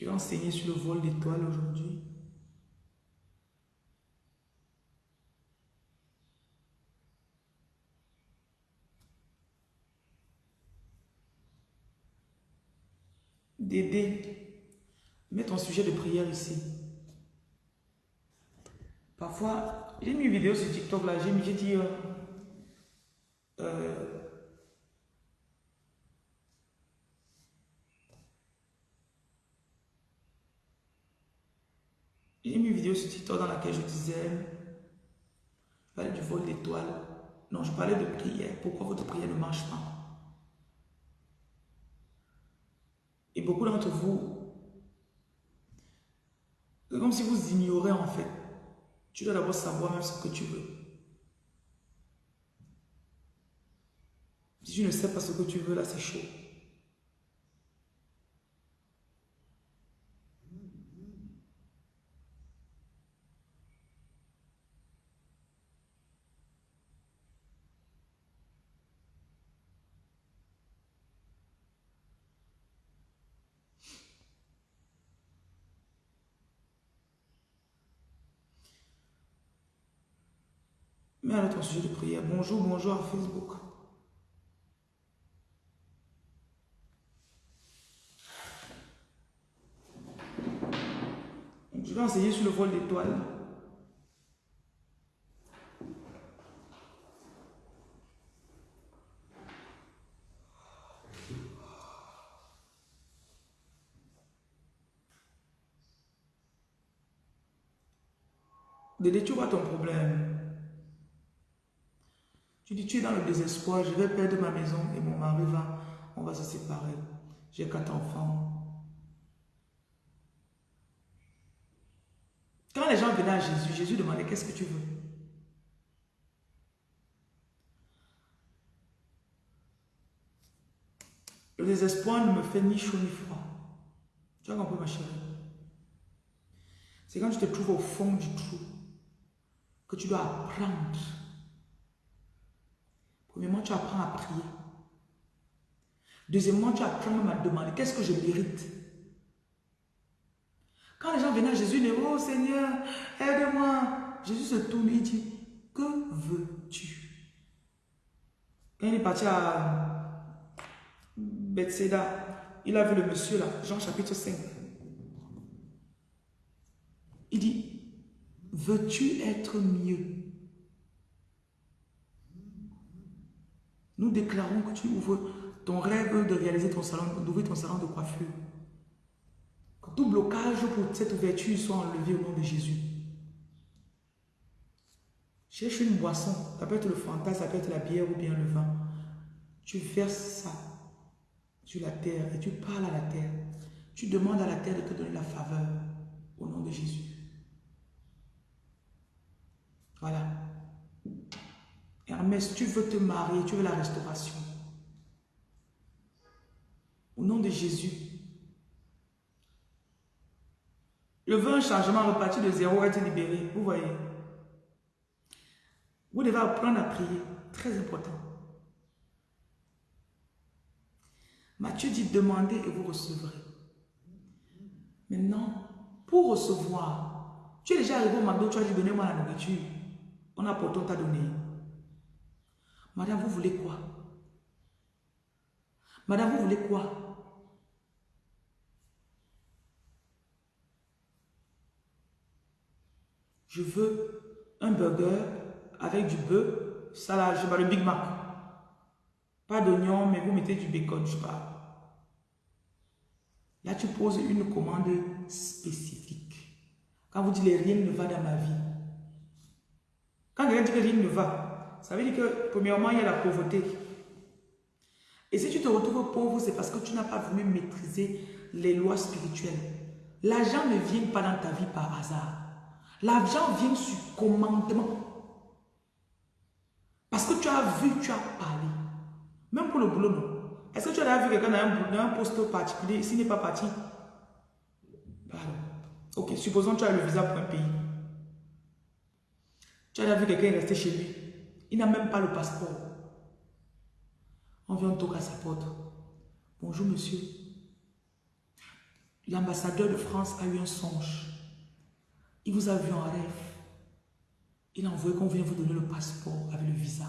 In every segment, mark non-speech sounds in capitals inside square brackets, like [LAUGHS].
Je vais enseigner sur le vol d'étoiles aujourd'hui. Dédé, mets ton sujet de prière ici. Parfois, j'ai mis une vidéo sur TikTok là, j'ai dit, euh, euh, j'ai mis une vidéo sur TikTok dans laquelle je disais, je du vol d'étoiles. Non, je parlais de prière. Pourquoi votre prière ne marche pas? Et beaucoup d'entre vous, c'est comme si vous ignorez en fait. Tu dois d'abord savoir même ce que tu veux. Si tu ne sais pas ce que tu veux, là c'est chaud. Mets à ton sujet de prière. Bonjour, bonjour à Facebook. Je vais enseigner sur le vol d'étoiles. Dédé, tu vois ton problème. Tu dis, tu es dans le désespoir, je vais perdre ma maison et mon mari va, on va se séparer. J'ai quatre enfants. Quand les gens venaient à Jésus, Jésus demandait, qu'est-ce que tu veux? Le désespoir ne me fait ni chaud ni froid. Tu as compris ma chérie? C'est quand tu te trouves au fond du trou que tu dois apprendre. Premièrement, tu apprends à prier. Deuxièmement, tu apprends même à demander qu'est-ce que je mérite? Quand les gens venaient à Jésus, ils disaient, oh Seigneur, aide-moi. Jésus se tourne et dit, que veux-tu? Quand il est parti à Bethsaida, il a vu le monsieur là, Jean chapitre 5. Il dit, veux-tu être mieux? Nous déclarons que tu ouvres ton rêve de réaliser ton salon, d'ouvrir ton salon de coiffure. Que tout blocage pour cette ouverture soit enlevé au nom de Jésus. Cherche une boisson, ça peut être le fanta, ça peut être la bière ou bien le vin. Tu verses ça sur la terre et tu parles à la terre. Tu demandes à la terre de te donner la faveur au nom de Jésus. Voilà. Hermès, tu veux te marier, tu veux la restauration. Au nom de Jésus. Le veut un changement, repartir de zéro, être libéré. Vous voyez. Vous devez apprendre à prier. Très important. Matthieu dit, demandez et vous recevrez. Maintenant, pour recevoir, tu es déjà arrivé au McDo, tu as dit, donnez-moi la nourriture. On a pourtant t'a donné. Madame, vous voulez quoi? Madame, vous voulez quoi? Je veux un burger avec du bœuf, salade, je sais pas, le Big Mac. Pas d'oignon, mais vous mettez du bacon, je sais pas. Là, tu poses une commande spécifique. Quand vous dites rien ne va dans ma vie. Quand quelqu'un dit que rien ne va, ça veut dire que, premièrement, il y a la pauvreté. Et si tu te retrouves pauvre, c'est parce que tu n'as pas voulu maîtriser les lois spirituelles. L'argent ne vient pas dans ta vie par hasard. L'argent vient sur commandement. Parce que tu as vu, tu as parlé. Même pour le boulot, non. Est-ce que tu as vu quelqu'un dans un, poste particulier, s'il n'est pas parti? Pardon. Ok, supposons que tu as le visa pour un pays. Tu as vu quelqu'un rester chez lui. Il n'a même pas le passeport. On vient toquer à sa porte. Bonjour monsieur. l'ambassadeur de France a eu un songe. Il vous a vu en rêve. Il a envoyé qu'on vienne vous donner le passeport avec le visa.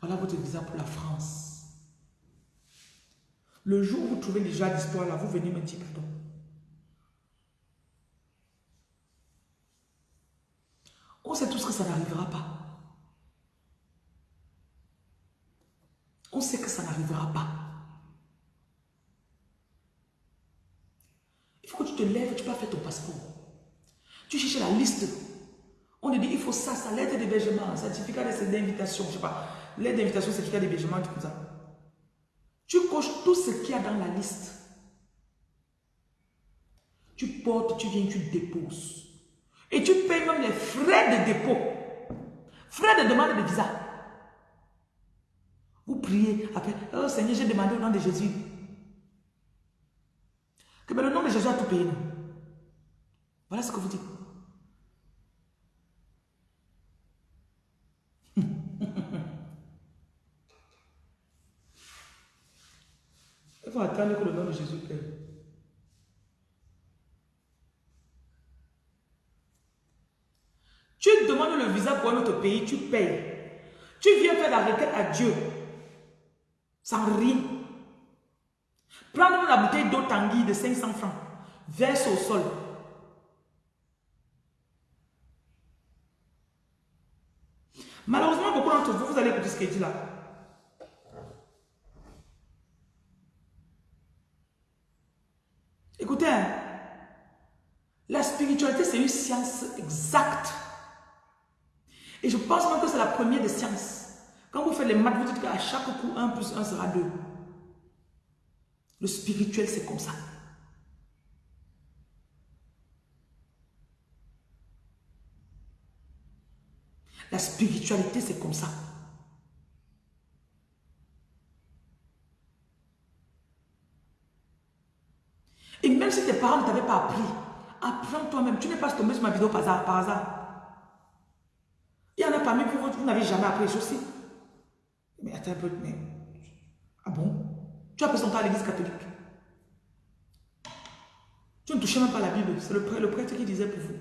Voilà votre visa pour la France. Le jour où vous trouvez déjà l'histoire là, vous venez me dire pardon. On sait tous que ça n'arrivera pas. On sait que ça n'arrivera pas. Il faut que tu te lèves, tu peux faire ton passeport. Tu cherches la liste. On te dit, il faut ça, ça, lettre d'hébergement, certificat d'invitation, je sais pas, lettre d'invitation, certificat d'hébergement, tout ça. Tu coches tout ce qu'il y a dans la liste. Tu portes, tu viens, tu déposes. Et tu payes même les frais de dépôt. Frais de demande de visa. Vous priez après, oh Seigneur, j'ai demandé au nom de Jésus. Que le nom de Jésus a tout payé. Voilà ce que vous dites. Il [LAUGHS] faut attendre que le nom de Jésus paye. Tu demandes le visa pour un autre pays, tu payes. Tu viens faire la requête à Dieu. Sans rien. Prends la bouteille d'eau tanguy de 500 francs. Verse au sol. Malheureusement, beaucoup d'entre vous, vous allez écouter ce qu'il dit là. Écoutez, hein. la spiritualité, c'est une science exacte. Et je pense même que c'est la première des sciences. Quand vous faites les maths, vous dites qu'à chaque coup, 1 plus 1 sera 2. Le spirituel, c'est comme ça. La spiritualité, c'est comme ça. Et même si tes parents ne t'avaient pas appris, apprends toi-même. Tu n'es pas tombé sur ma vidéo par hasard. Par hasard. Il y en a parmi vous, vous n'avez jamais appris aussi. Mais attends un peu, mais... Ah bon? Tu as présenté à l'église catholique. Tu ne touchais même pas la Bible. C'est le prêtre, le prêtre qui disait pour vous.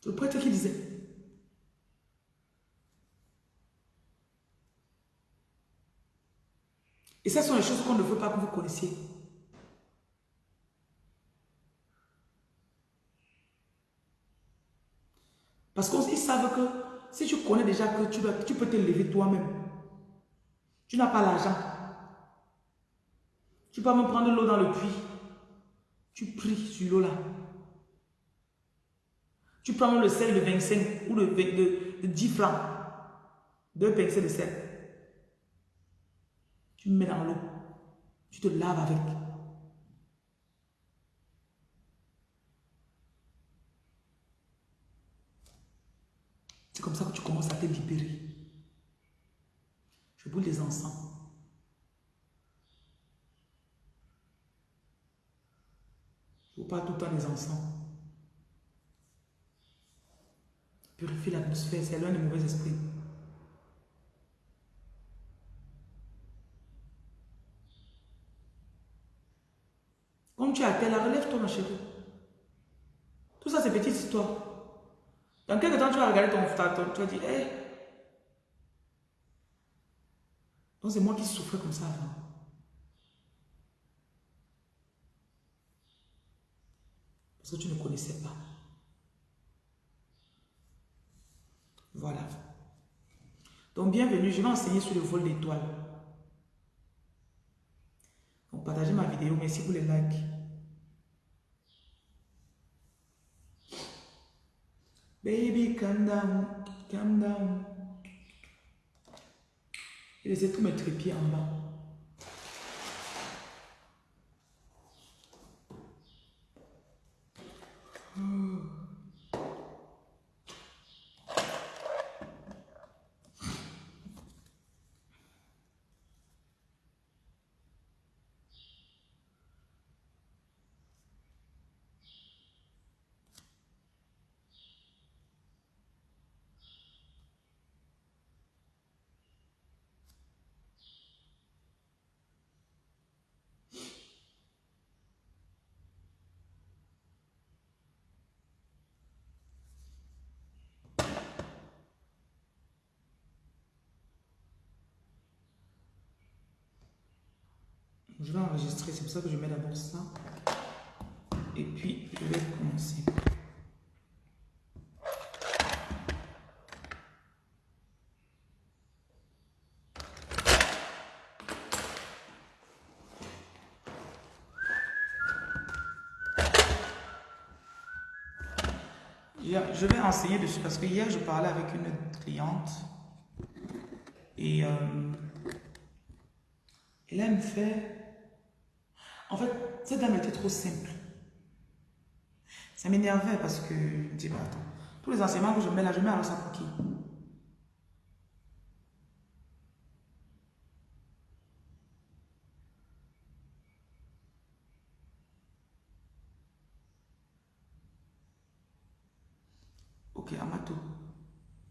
C'est le prêtre qui disait. Et ça sont les choses qu'on ne veut pas que vous connaissiez. Parce qu'ils savent que si tu connais déjà que tu, peux te lever toi-même, tu n'as pas l'argent. Tu peux même prendre l'eau dans le puits. Tu pries sur l'eau là. Tu prends le sel de 25 ou de 10 francs. Deux pincées de sel. Tu mets dans l'eau. Tu te laves avec. C'est comme ça que tu commences à te libérer. Je brûle les encens. Je parle tout le temps des encens. Purifie l'atmosphère, c'est l'un des mauvais esprits. Comme tu es à relève-toi ma chérie. Tout ça, c'est petite histoire. Dans quelques temps, tu vas regarder ton frère, tu vas dire, hé. Donc c'est moi qui souffrais comme ça avant. Parce que tu ne connaissais pas. Voilà. Donc, bienvenue. Je vais enseigner sur le vol d'étoiles. Donc, partagez ma vidéo. Merci pour les likes. Baby, calm down, calm down. Et laissez tous mes trépieds en bas. Oh. Je vais enregistrer, c'est pour ça que je mets d'abord ça. Et puis, je vais commencer. Je vais enseigner dessus parce que hier, je parlais avec une cliente et euh, elle me fait... En fait, cette dame était trop simple. Ça m'énervait parce que, je dis, attends, tous les enseignements que je mets là, je mets alors ça pour qui? Ok, Amato.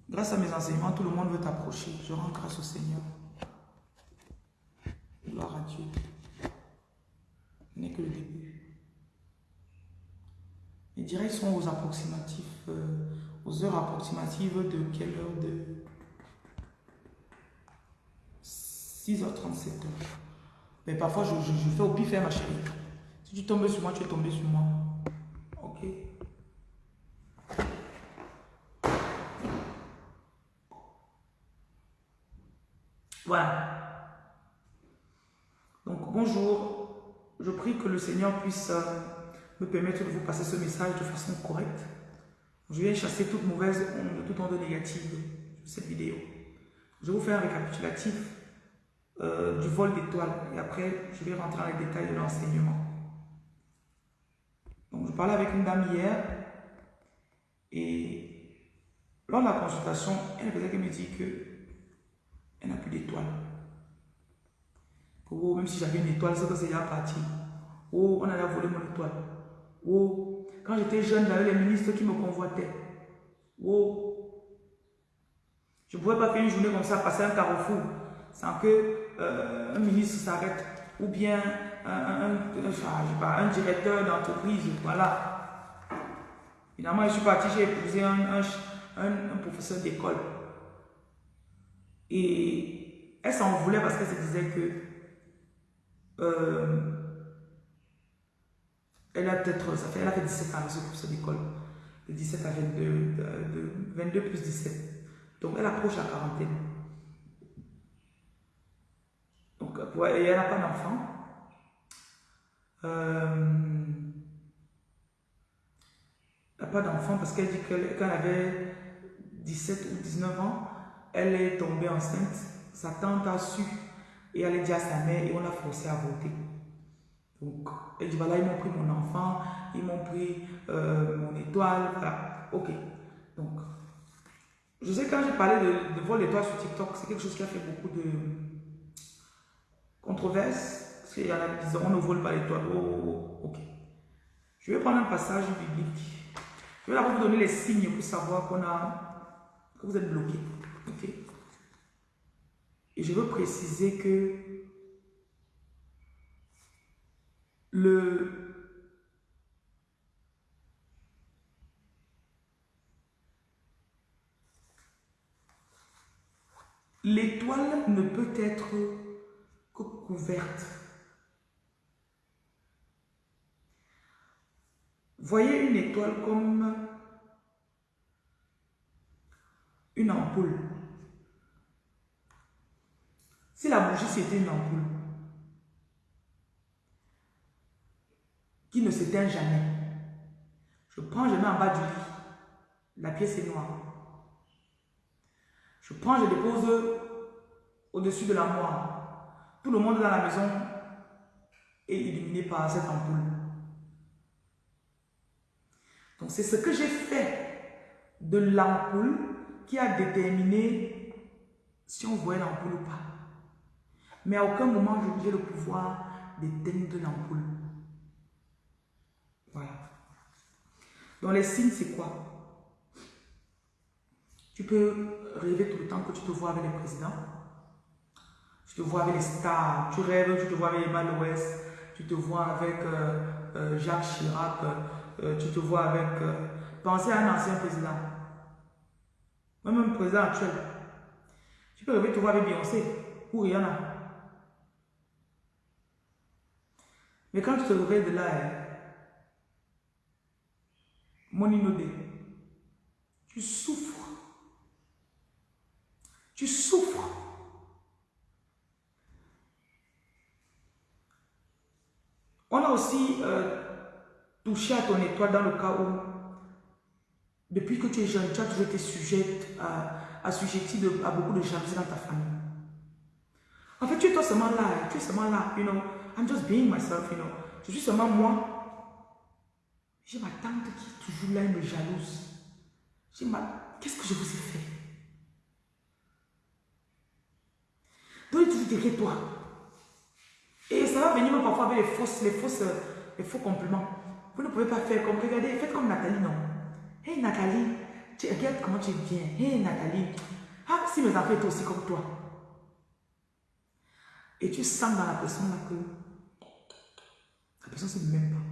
Grâce à mes enseignements, tout le monde veut t'approcher. Je rends grâce au Seigneur. Gloire à Dieu. Ce n'est que le début. Les directs sont aux approximatifs, euh, aux heures approximatives de quelle heure de 6h37. Mais parfois, je, fais au pif, hein, ma chérie. Si tu tombes sur moi, tu es tombé sur moi. Ok? Voilà. Donc, bonjour. Je prie que le Seigneur puisse euh, me permettre de vous passer ce message de façon correcte. Je viens chasser toute mauvaise onde, toute onde négative de cette vidéo. Je vais vous faire un récapitulatif euh, du vol d'étoiles et après, je vais rentrer dans les détails de l'enseignement. Donc, je parlais avec une dame hier et lors de la consultation, elle me dit que elle n'a plus d'étoile. Oh, même si j'avais une étoile, c'est que c'est déjà parti. Oh, on allait voler mon étoile. Oh, quand j'étais jeune, j'avais les ministres qui me convoitaient. Oh, je ne pouvais pas faire une journée comme ça, passer un carrefour, sans que euh, un ministre s'arrête. Ou bien un, un, directeur d'entreprise, voilà. Finalement, je suis parti, j'ai épousé un, un professeur d'école. Et elle s'en voulait parce qu'elle se disait que euh, elle a peut-être, ça fait, elle a fait 17 ans, ce professeur d'école, de 17 à 22, de, 22 plus 17. Donc elle approche la quarantaine. Donc et elle n'a pas d'enfant. Euh, elle n'a pas d'enfant parce qu'elle dit qu'elle avait 17 ou 19 ans, elle est tombée enceinte, sa tante a su et elle a dit à sa mère et on l'a forcé à voter. Donc, elle dit voilà, ils m'ont pris mon enfant, ils m'ont pris euh, mon étoile, voilà. Ok. Donc, je sais quand j'ai parlé de, vol d'étoile sur TikTok, c'est quelque chose qui a fait beaucoup de controverses. Parce qu'il y en a qui disent on ne vole pas l'étoile. Oh, oh, oh, ok. Je vais prendre un passage biblique. Je vais d'abord vous donner les signes pour savoir qu'on a, que vous êtes bloqué. Et je veux préciser que le l'étoile ne peut être que couverte. Voyez une étoile comme une ampoule. Si la bougie c'était une ampoule qui ne s'éteint jamais, je prends, je mets en bas du lit. La pièce est noire. Je prends, je dépose au-dessus de l'armoire. Tout le monde dans la maison est illuminé par cette ampoule. Donc c'est ce que j'ai fait de l'ampoule qui a déterminé si on voit l'ampoule ou pas. Mais à aucun moment, j'ai le pouvoir d'éteindre l'ampoule. Voilà. Donc les signes, c'est quoi? Tu peux rêver tout le temps que tu te vois avec les présidents. Tu te vois avec les stars. Tu rêves, tu te vois avec Emmanuel West. Tu te vois avec euh, euh, Jacques Chirac. Euh, tu te vois avec... pensez à un ancien président. Même un président actuel. Tu peux rêver, te voir avec Beyoncé ou Rihanna. Mais quand tu te réveilles de là, hein, mon inodé, tu souffres. Tu souffres. On a aussi euh, touché à ton étoile dans le cas où, depuis que tu es jeune, tu as toujours été sujette à, à à beaucoup de jalousie dans ta famille. En fait, tu es toi seulement là, tu es seulement là, you know. I'm just being myself, you know. Je suis seulement moi. J'ai ma tante qui est toujours là, elle me jalouse. Qu'est-ce que je vous ai fait? Donc, tu dis toi. Et ça va venir même parfois avec les fausses, les fausses, les faux compliments. Vous ne pouvez pas faire comme, regardez, faites comme Nathalie, non? Hey Nathalie, regarde comment tu bien. Hey Nathalie, ah, si mes enfants étaient aussi comme toi. Et tu sens dans la personne là que la personne ne se même pas.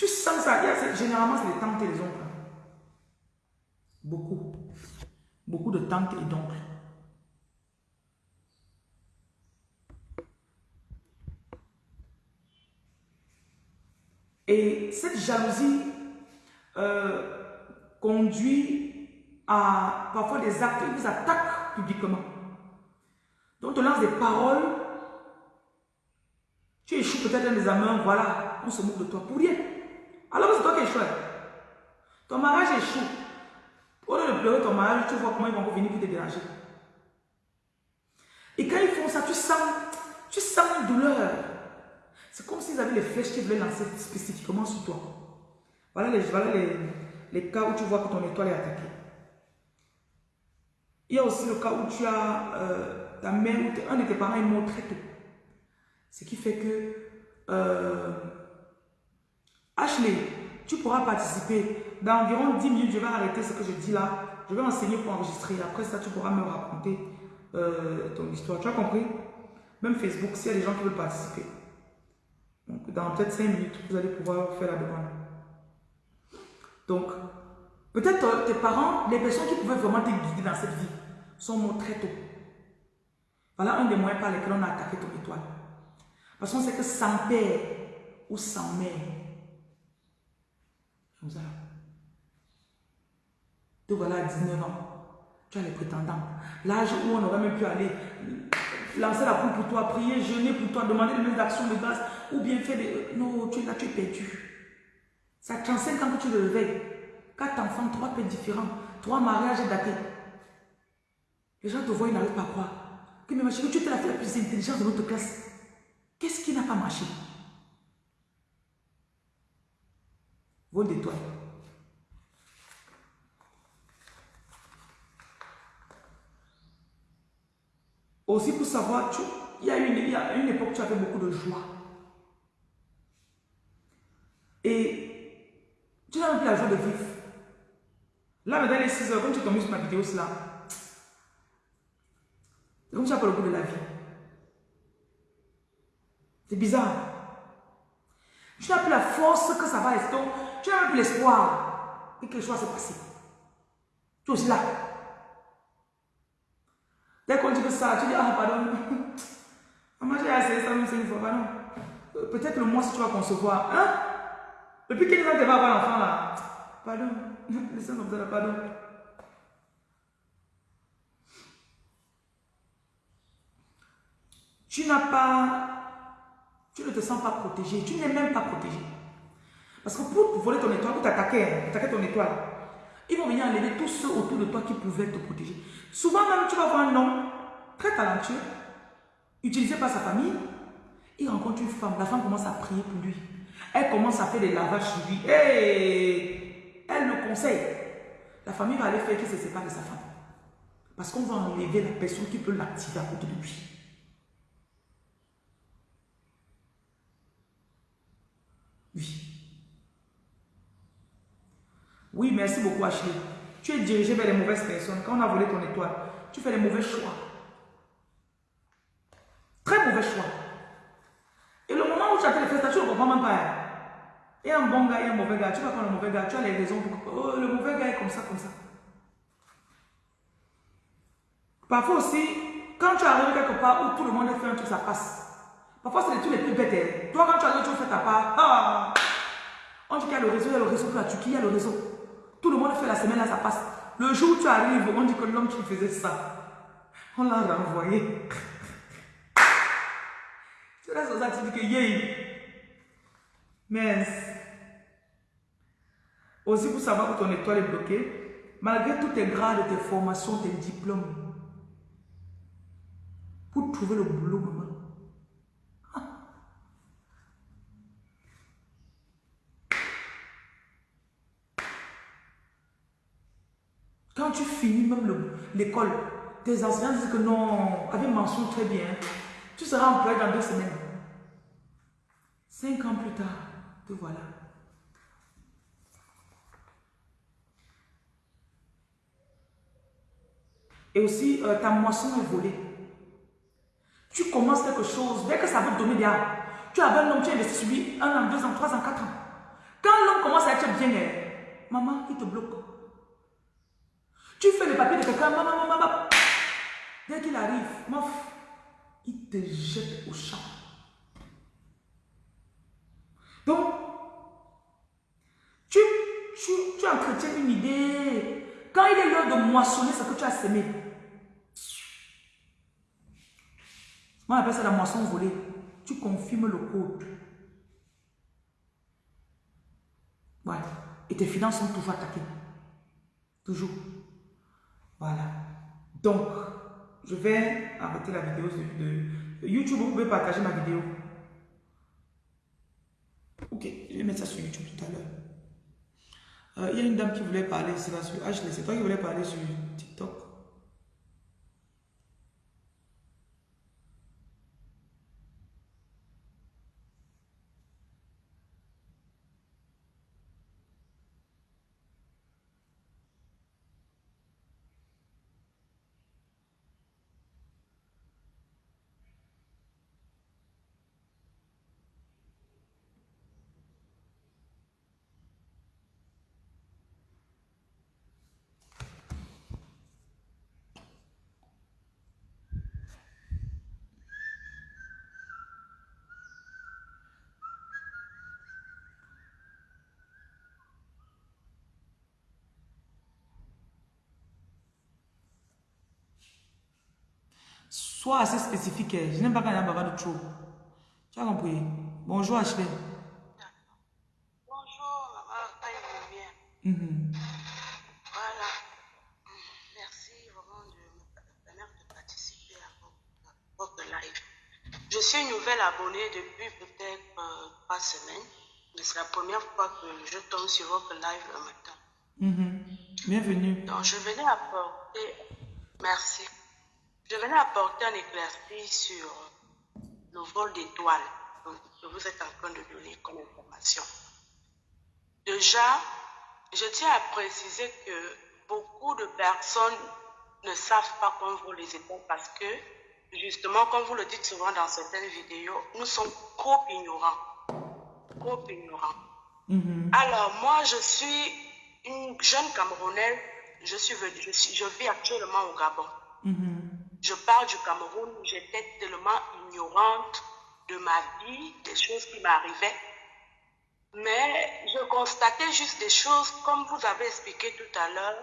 Tu sens ça. généralement, c'est les tantes et les oncles. Beaucoup. Beaucoup de tantes et d'oncles. Et cette jalousie euh, conduit à parfois des actes, ils vous attaquent publiquement. Donc, on lance des paroles. Tu échoues peut-être un examen, voilà, on se moque de toi pour rien. Alors c'est toi qui échoues. Ton mariage échoue. Au lieu de pleurer ton mariage, tu vois comment ils vont revenir pour te déranger. Et quand ils font ça, tu sens, tu sens une douleur. C'est comme s'ils avaient les flèches qu'ils voulaient lancer spécifiquement sur toi. Voilà les, voilà les, les cas où tu vois que ton étoile est attaquée. Il y a aussi le cas où tu as euh, ta mère ou un de tes parents est mort très tôt. Ce qui fait que euh, Ashley, tu pourras participer. Dans environ 10 minutes, je vais arrêter ce que je dis là. Je vais enseigner pour enregistrer. Après ça, tu pourras me raconter euh, ton histoire. Tu as compris? Même Facebook, s'il y a des gens qui veulent participer. Donc, dans peut-être 5 minutes, vous allez pouvoir faire la demande. Donc, peut-être tes parents, les personnes qui pouvaient vraiment te guider dans cette vie, sont morts très tôt. Voilà un des moyens par lesquels on a attaqué ton étoile. Parce qu'on sait que sans père ou sans mère, comme ça. Te voilà à 19 ans. Tu as les prétendants. L'âge où on aurait même pu aller lancer la poule pour toi, prier, jeûner pour toi, demander les mêmes actions de grâce, ou bien faire des... Non, tu es là, tu es perdu. Ça 35 ans que tu le réveilles. Quatre enfants, trois pères différents, trois mariages datés. Les gens te voient, ils n'arrivent pas à croire. Que tu étais la fille la plus intelligente de notre classe. Qu'est-ce qui n'a pas marché? Vol d'étoiles. Aussi pour savoir, il, y a une, il y a une époque où tu avais beaucoup de joie. Et tu n'as même plus la joie de vivre. Là, maintenant, les 6 heures, quand tu tombes sur ma vidéo, c'est là. C'est comme tu as pas le goût de la vie. C'est bizarre. Tu n'as plus la force que ça va rester. Tu n'as plus l'espoir que quelque chose se passe. Tu es aussi là. Dès qu'on dit que ça, tu dis, ah, pardon. [LAUGHS] Maman, j'ai essayé ça même une fois, pardon. Euh, peut-être le mois si tu vas concevoir. Hein? Depuis quel temps tu vas avoir l'enfant là? Pardon. [LAUGHS] Laissez comme ça là, pardon. Tu n'as pas tu ne te sens pas protégé. Tu n'es même pas protégé. Parce que pour voler ton étoile, pour t'attaquer, hein, attaquer ton étoile, ils vont venir enlever tous ceux autour de toi qui pouvaient te protéger. Souvent même, tu vas voir un homme très talentueux, utilisé par sa famille. Il rencontre une femme. La femme commence à prier pour lui. Elle commence à faire des lavages sur lui. Et elle le conseille. La famille va aller faire qu'il se sépare de sa femme. Parce qu'on va enlever la personne qui peut l'activer à côté de lui. Oui. Oui, merci beaucoup Ashley. Tu es dirigé vers les mauvaises personnes. Quand on a volé ton étoile, tu fais les mauvais choix. Très mauvais choix. Et le moment où tu as fait les fesses, tu ne comprends même pas. Hein. Il y a un bon gars, a un mauvais gars. Tu vas prendre le mauvais gars, tu as les raisons pour... Oh, le mauvais gars est comme ça, comme ça. Parfois aussi, quand tu arrives quelque part où tout le monde fait un truc, ça passe. Parfois, c'est les trucs les plus bêtes. Hein. Toi, quand tu as tu fais ta part, ah, on dit qu'il y a le réseau, il y a le réseau Turquie, il y a le réseau? Tout le monde fait la semaine, là, ça passe. Le jour où tu arrives, on dit que l'homme qui faisait ça, on l'a renvoyé. tu restes aux dis que yé. Mais, aussi pour savoir que ton étoile est bloquée, malgré tous tes grades, tes formations, tes diplômes, pour trouver le boulot, maman. Quand tu finis même l'école, tes enseignants disent que non, avec mention très bien, tu seras employé dans deux semaines. Cinq ans plus tard, te voilà. Et aussi, euh, ta moisson est volée. Tu commences quelque chose, dès que ça veut te donner des Tu as un homme, tu investis sur lui un an, deux ans, trois ans, quatre ans. Quand l'homme commence à être bien, maman, il te bloque. Tu fais les papiers de quelqu'un, maman, maman, maman. Dès qu'il arrive, il te jette au champ. Donc, tu, tu, tu entretiens une idée. Quand il est l'heure de moissonner ce que tu as semé, Moi, on appelle ça la moisson volée. Tu confirmes le code. Voilà. Et tes finances sont toujours attaquées. Toujours. Voilà. Donc, je vais arrêter la vidéo de, YouTube. Vous pouvez partager ma vidéo. Ok, je vais mettre ça sur YouTube tout à l'heure. Euh, il y a une dame qui voulait parler, c'est sur Ashley, c'est toi qui voulais parler sur TikTok. Sois assez spécifique. Hein. Je n'aime pas quand il y a un de trop. Tu as compris? Bonjour Ashley. Bonjour maman, mm -hmm. Voilà. Merci vraiment de me permettre de participer à votre live. Je suis une nouvelle abonnée depuis peut-être euh, trois semaines. Mais c'est la première fois que je tombe sur votre live le matin. Mm Bienvenue. Donc je venais apporter. Merci. Je venais apporter un éclairci sur le vol d'étoiles que vous êtes en train de donner comme information. Déjà, je tiens à préciser que beaucoup de personnes ne savent pas qu'on vole les étoiles parce que, justement, comme vous le dites souvent dans certaines vidéos, nous sommes trop ignorants. Trop ignorants. Mm-hmm. Alors, moi, je suis une jeune Camerounaise. Je, suis, je, vis actuellement au Gabon. Mm-hmm. Je parle du Cameroun, j'étais tellement ignorante de ma vie, des choses qui m'arrivaient. Mais je constatais juste des choses, comme vous avez expliqué tout à l'heure,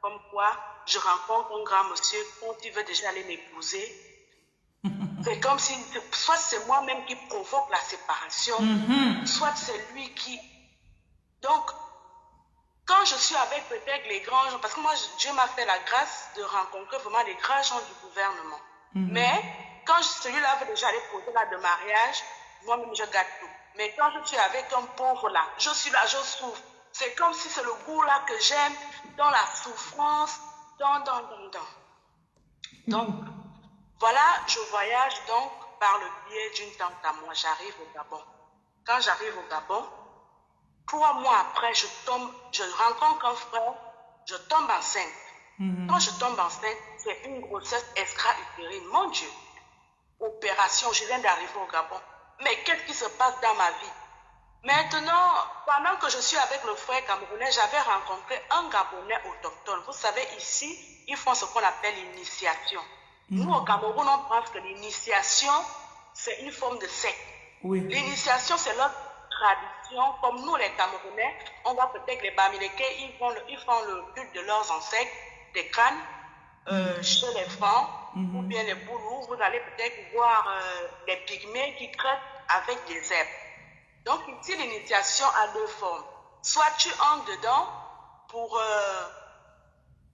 comme quoi je rencontre un grand monsieur quand il veut déjà aller m'épouser. [LAUGHS] C'est comme si, soit c'est moi-même qui provoque la séparation, mm-hmm. soit c'est lui qui... Donc, quand je suis avec peut-être les grands gens, parce que moi, Dieu m'a fait la grâce de rencontrer vraiment les grands gens du gouvernement. Mhm. Mais quand celui-là veut déjà aller poser là de mariage, moi-même, je gâte tout. Mais quand je suis avec un pauvre là, je suis là, je souffre. C'est comme si c'est le goût là que j'aime, dans la souffrance, dans, dans, dans, dans. Donc, voilà, je voyage donc par le biais d'une tante à moi. J'arrive au Gabon. Quand j'arrive au Gabon, Trois mois après, je tombe, je rencontre un frère, je tombe enceinte. Mhm. Quand je tombe enceinte, c'est une grossesse extra-utérine. Mon Dieu, opération, je viens d'arriver au Gabon. Mais qu'est-ce qui se passe dans ma vie? Maintenant, pendant que je suis avec le frère camerounais, j'avais rencontré un Gabonais autochtone. Vous savez, ici, ils font ce qu'on appelle l'initiation. Nous, au Cameroun, on pense que l'initiation, c'est une forme de secte. Oui. L'initiation, c'est leur tradition. Comme nous, les Camerounais, on voit peut-être les Bamileke, ils font, le, ils font le culte de leurs ancêtres, des crânes, euh, chez les Francs, ou bien les Boulous. Vous allez peut-être voir euh, les pygmées qui crêtent avec des herbes. Donc ici, l'initiation a deux formes. Soit tu entres dedans pour, euh,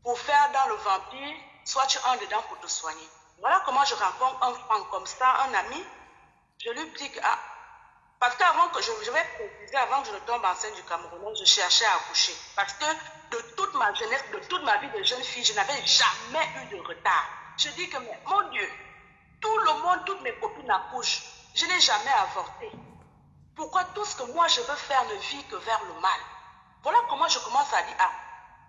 pour faire dans le vampire, soit tu entres dedans pour te soigner. Voilà comment je rencontre un franc comme ça, un ami. Je lui dis que, ah, parce qu'avant que je, vais préciser, avant que je ne tombe enceinte du Cameroun, je cherchais à accoucher. Parce que de toute ma jeunesse, de toute ma vie de jeune fille, je n'avais jamais eu de retard. Je dis que, mon Dieu, tout le monde, toutes mes copines accouchent. Je n'ai jamais avorté. Pourquoi tout ce que moi je veux faire ne vit que vers le mal? Voilà comment je commence à dire, ah,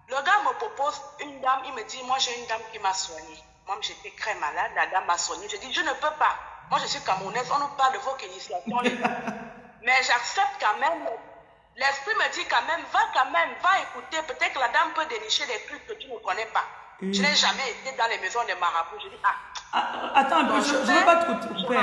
le gars me propose une dame, il me dit, moi j'ai une dame qui m'a soignée. Moi j'étais très malade, la dame m'a soignée. Je dis, je ne peux pas. Moi je suis camerounaise, on nous parle de vos initiations. [LAUGHS] Mais j'accepte quand même. L'esprit me dit quand même, va quand même, va écouter. Peut-être que la dame peut dénicher des trucs que tu ne connais pas. Oui. Je n'ai jamais été dans les maisons des marabouts. Je dis, ah, Ah, Attends un peu, Non, je ne veux pas te je couper.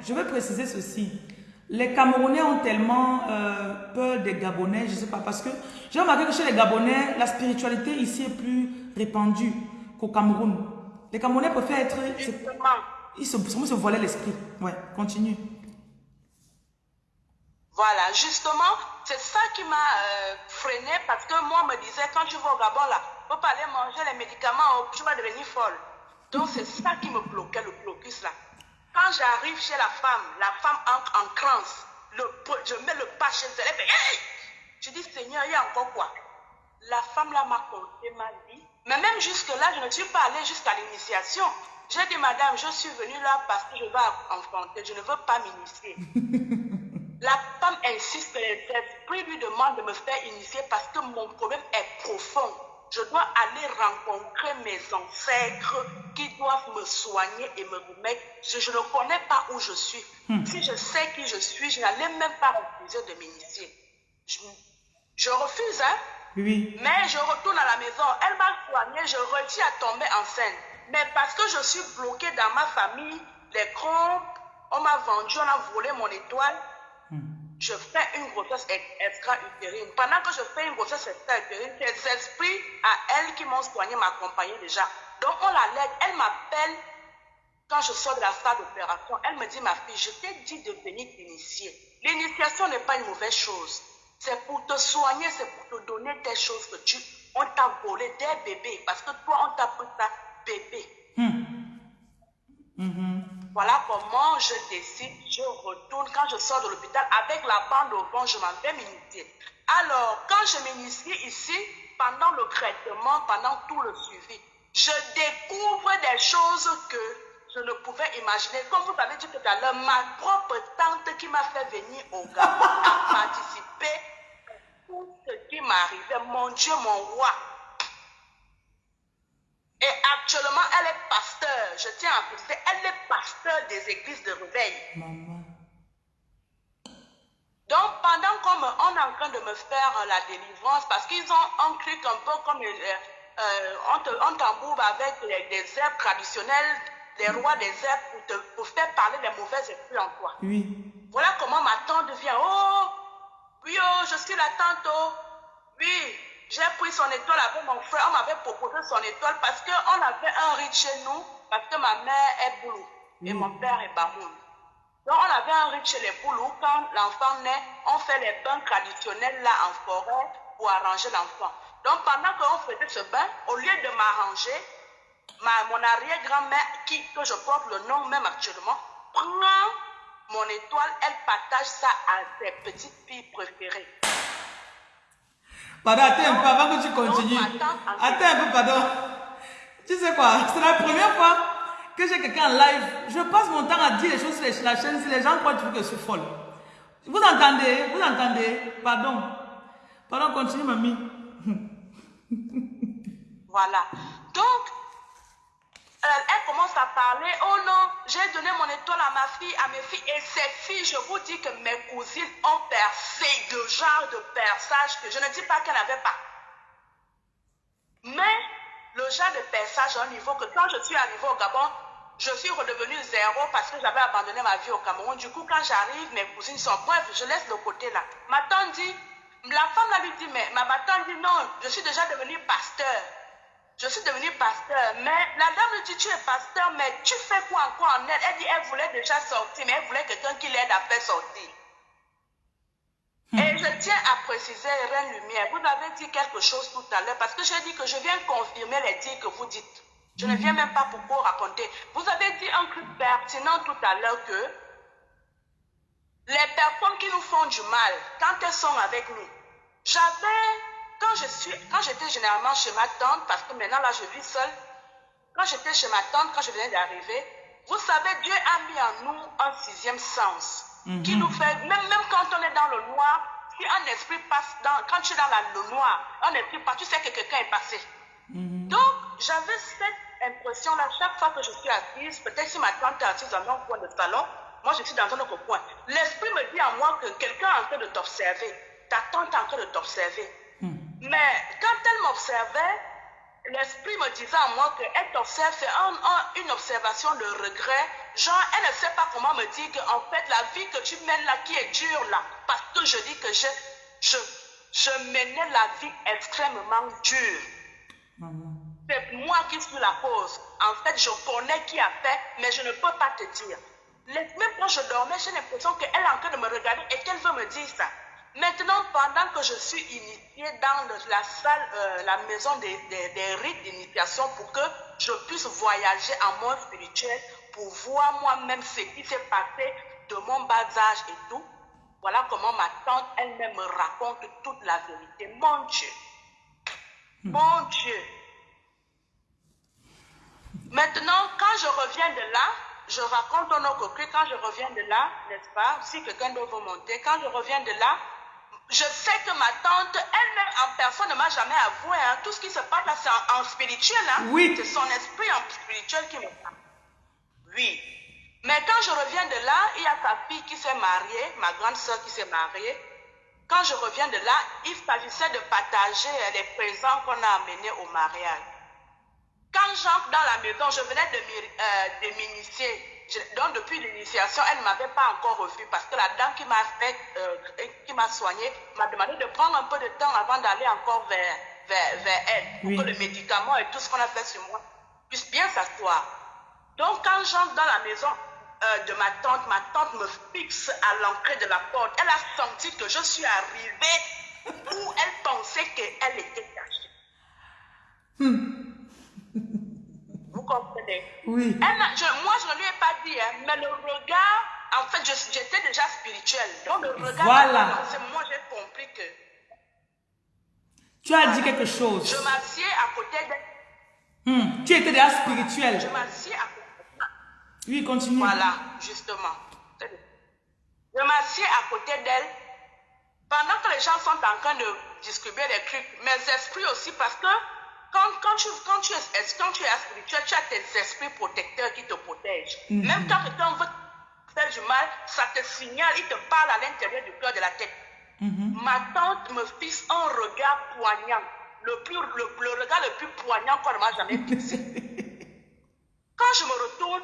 Je veux préciser ceci. Les Camerounais ont tellement euh, peur des Gabonais, je ne sais pas, parce que j'ai remarqué que chez les Gabonais, la spiritualité ici est plus répandue qu'au Cameroun. Les Camerounais préfèrent être... Ils se, se voiler l'esprit. Ouais, continue. Voilà, justement, c'est ça qui m'a euh, freiné parce que moi, on me disait, quand tu vas au Gabon, là, faut pas aller manger les médicaments, oh, tu vas devenir folle. Donc, c'est ça qui me bloquait, le blocus, là. Quand j'arrive chez la femme, la femme entre en transe, le, je mets le pas chez elle, hey! Je dis, Seigneur, il y a encore quoi? La femme, là, m'a conté ma vie. Mais même jusque-là, je ne suis pas allée jusqu'à l'initiation. J'ai dit, madame, je suis venue là parce que je veux enfanter, je ne veux pas m'initier. [LAUGHS] La femme insiste les esprits lui demandent de me faire initier parce que mon problème est profond. Je dois aller rencontrer mes ancêtres qui doivent me soigner et me remettre. Je, je ne connais pas où je suis. Si je sais qui je suis, je n'allais même pas refuser de m'initier. Je, je refuse, hein. Oui. Mais je retourne à la maison. Elle m'a soignée, je réussis à tomber enceinte. Mais parce que je suis bloquée dans ma famille, les crampes, on m'a vendu, on a volé mon étoile. Je fais une grossesse ex- extra-utérine. Pendant que je fais une grossesse extra-utérine, ces esprits à elle qui m'ont soigné m'accompagnaient déjà. Donc on la. Elle m'appelle quand je sors de la salle d'opération. Elle me dit, ma fille, je t'ai dit de venir t'initier. L'initiation n'est pas une mauvaise chose. C'est pour te soigner, c'est pour te donner des choses que tu... On t'a volé des bébés. Parce que toi, on t'a pris ça bébé. Voilà comment je décide, je retourne quand je sors de l'hôpital avec la bande au vent, je m'en vais m'initier. Alors, quand je m'initie ici, pendant le traitement, pendant tout le suivi, je découvre des choses que je ne pouvais imaginer. Comme vous avez dit tout à l'heure, ma propre tante qui m'a fait venir au Gabon a participé à tout ce qui m'arrivait. Mon Dieu, mon roi, et actuellement, elle est pasteur. Je tiens à préciser, elle est pasteur des églises de réveil. Maman. Donc, pendant qu'on est en train de me faire euh, la délivrance, parce qu'ils ont un truc un peu comme euh, euh, on te- on t'embourbe avec les- des herbes traditionnelles, les rois des herbes, pour, te, pour faire parler les mauvais esprits en toi. Oui. Voilà comment ma tante vient. Oh, oui, oh, je suis la tante. Oh. Oui, j'ai pris son étoile avec mon frère. On m'avait proposé son étoile parce qu'on avait un rite chez nous, parce que ma mère est boulou et mon père est bamoun. Donc, on avait un rite chez les boulous. Quand l'enfant naît, on fait les bains traditionnels là en forêt pour arranger l'enfant. Donc, pendant qu'on faisait ce bain, au lieu de m'arranger, ma, mon arrière-grand-mère, qui, que je porte le nom même actuellement, prend mon étoile, elle partage ça à ses petites filles préférées. Pardon, attends un peu avant que tu continues. Non, attends, un peu, pardon. Tu sais quoi, c'est la première fois que j'ai quelqu'un en live. Je passe mon temps à dire les choses sur la chaîne si les gens croient que je suis folle. Vous entendez Vous entendez Pardon. Pardon, continue, mamie. Voilà. Donc, elle commence à parler. Oh non, j'ai donné mon étoile à ma fille, à mes filles. Et ces filles, je vous dis que mes cousines ont percé de genre de perçage que je ne dis pas qu'elles n'avaient pas. Mais le genre de perçage à un niveau que quand je suis arrivée au Gabon, je suis redevenue zéro parce que j'avais abandonné ma vie au Cameroun. Du coup, quand j'arrive, mes cousines sont bref, je laisse le côté là. Ma tante dit, la femme là lui dit, mais ma, ma tante dit non, je suis déjà devenue pasteur. Je suis devenue pasteur. Mais la dame lui dit, tu es pasteur, mais tu fais quoi encore en elle? Elle dit, elle voulait déjà sortir, mais elle voulait quelqu'un qui l'aide à faire sortir. Et je tiens à préciser, Reine Lumière, vous avez dit quelque chose tout à l'heure, parce que j'ai dit que je viens confirmer les dires que vous dites. Je ne viens même pas pour vous raconter. Vous avez dit un truc pertinent tout à l'heure que les personnes qui nous font du mal, quand elles sont avec nous, j'avais, quand je suis, quand j'étais généralement chez ma tante, parce que maintenant là je vis seule, quand j'étais chez ma tante, quand je venais d'arriver, vous savez, Dieu a mis en nous un sixième sens qui nous fait, même, même quand on est dans le noir, si un esprit passe dans, quand tu es dans la, le noir, un esprit passe, tu sais que quelqu'un est passé. Donc, j'avais cette impression-là, chaque fois que je suis assise, peut-être si ma tante est assise dans un coin de salon, moi je suis dans un autre coin. L'esprit me dit à moi que quelqu'un est en train de t'observer. Ta tante est en train de t'observer. Mais quand elle m'observait, l'esprit me disait à moi qu'elle t'observe, c'est un, un, une observation de regret. Genre, elle ne sait pas comment me dire qu'en fait, la vie que tu mènes là, qui est dure là, parce que je dis que je, je, je menais la vie extrêmement dure. C'est moi qui suis la cause. En fait, je connais qui a fait, mais je ne peux pas te dire. Même quand je dormais, j'ai l'impression qu'elle est en train de me regarder et qu'elle veut me dire ça. Maintenant, pendant que je suis initiée dans le, la salle, euh, la maison des, des, des rites d'initiation pour que je puisse voyager en mode spirituel, pour voir moi-même ce qui s'est passé de mon bas âge et tout, voilà comment ma tante elle-même me raconte toute la vérité. Mon Dieu, mon Dieu. Maintenant, quand je reviens de là, je raconte au autre que quand je reviens de là, n'est-ce pas, si quelqu'un doit vous monter, quand je reviens de là, je sais que ma tante, elle-même en personne ne m'a jamais avoué. Hein. Tout ce qui se passe là, c'est en, en, spirituel. Hein. Oui. C'est son esprit en spirituel qui me parle. Oui. Mais quand je reviens de là, il y a sa fille qui s'est mariée, ma grande soeur qui s'est mariée. Quand je reviens de là, il s'agissait de partager les présents qu'on a amenés au mariage. Quand j'entre dans la maison, je venais de m'initier. Donc depuis l'initiation, elle ne m'avait pas encore revu parce que la dame qui m'a fait, euh, qui m'a soigné, m'a demandé de prendre un peu de temps avant d'aller encore vers, vers, vers elle pour Oui. que le médicament et tout ce qu'on a fait sur moi puisse bien s'asseoir. Donc quand j'entre dans la maison euh, de ma tante, ma tante me fixe à l'entrée de la porte. Elle a senti que je suis arrivée où elle pensait qu'elle était cachée. Vous Oui. Elle je- moi, je ne lui ai pas dit, hein, mais le regard, en fait, je- j'étais déjà spirituelle. Donc, le regard, Voilà. c'est moi, j'ai compris que Tu as dit quelque chose. je m'assieds à côté d'elle. Hmm, Tu étais déjà Je spirituel. m'assieds à côté Oui, continue. Voilà, justement. Je m'assieds à côté d'elle. Pendant que les gens sont en train de distribuer les trucs, mes esprits aussi, parce que quand, quand, tu, quand, tu, es, quand tu es spirituel, tu as tes esprits protecteurs qui te protègent. Même quand quelqu'un veut te faire du mal, ça te signale, il te parle à l'intérieur du cœur de la tête. Ma tante me fixe un regard poignant, le, plus, le, le regard le plus poignant qu'on m'a jamais fixé. [LAUGHS] Quand je me retourne,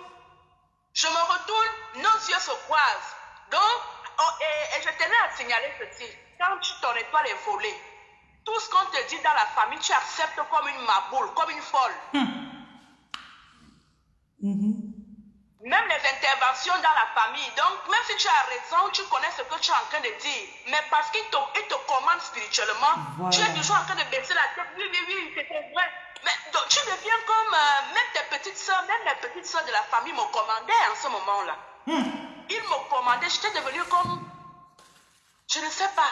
je me retourne, nos yeux se croisent. Donc, oh, et, et je tenais à signaler ceci. Quand tu, ton étoile est volée, tout ce qu'on te dit dans la famille, tu acceptes comme une maboule, comme une folle. Même les interventions dans la famille. Donc, même si tu as raison, tu connais ce que tu es en train de dire. Mais parce qu'il te, il te commande spirituellement, Voilà. tu es toujours en train de baisser la tête. Oui, oui, oui, c'était vrai. Mais donc, tu deviens comme euh, même tes petites soeurs, même les petites soeurs de la famille me commandaient en ce moment-là. Ils me commandaient, j'étais devenue comme, je ne sais pas,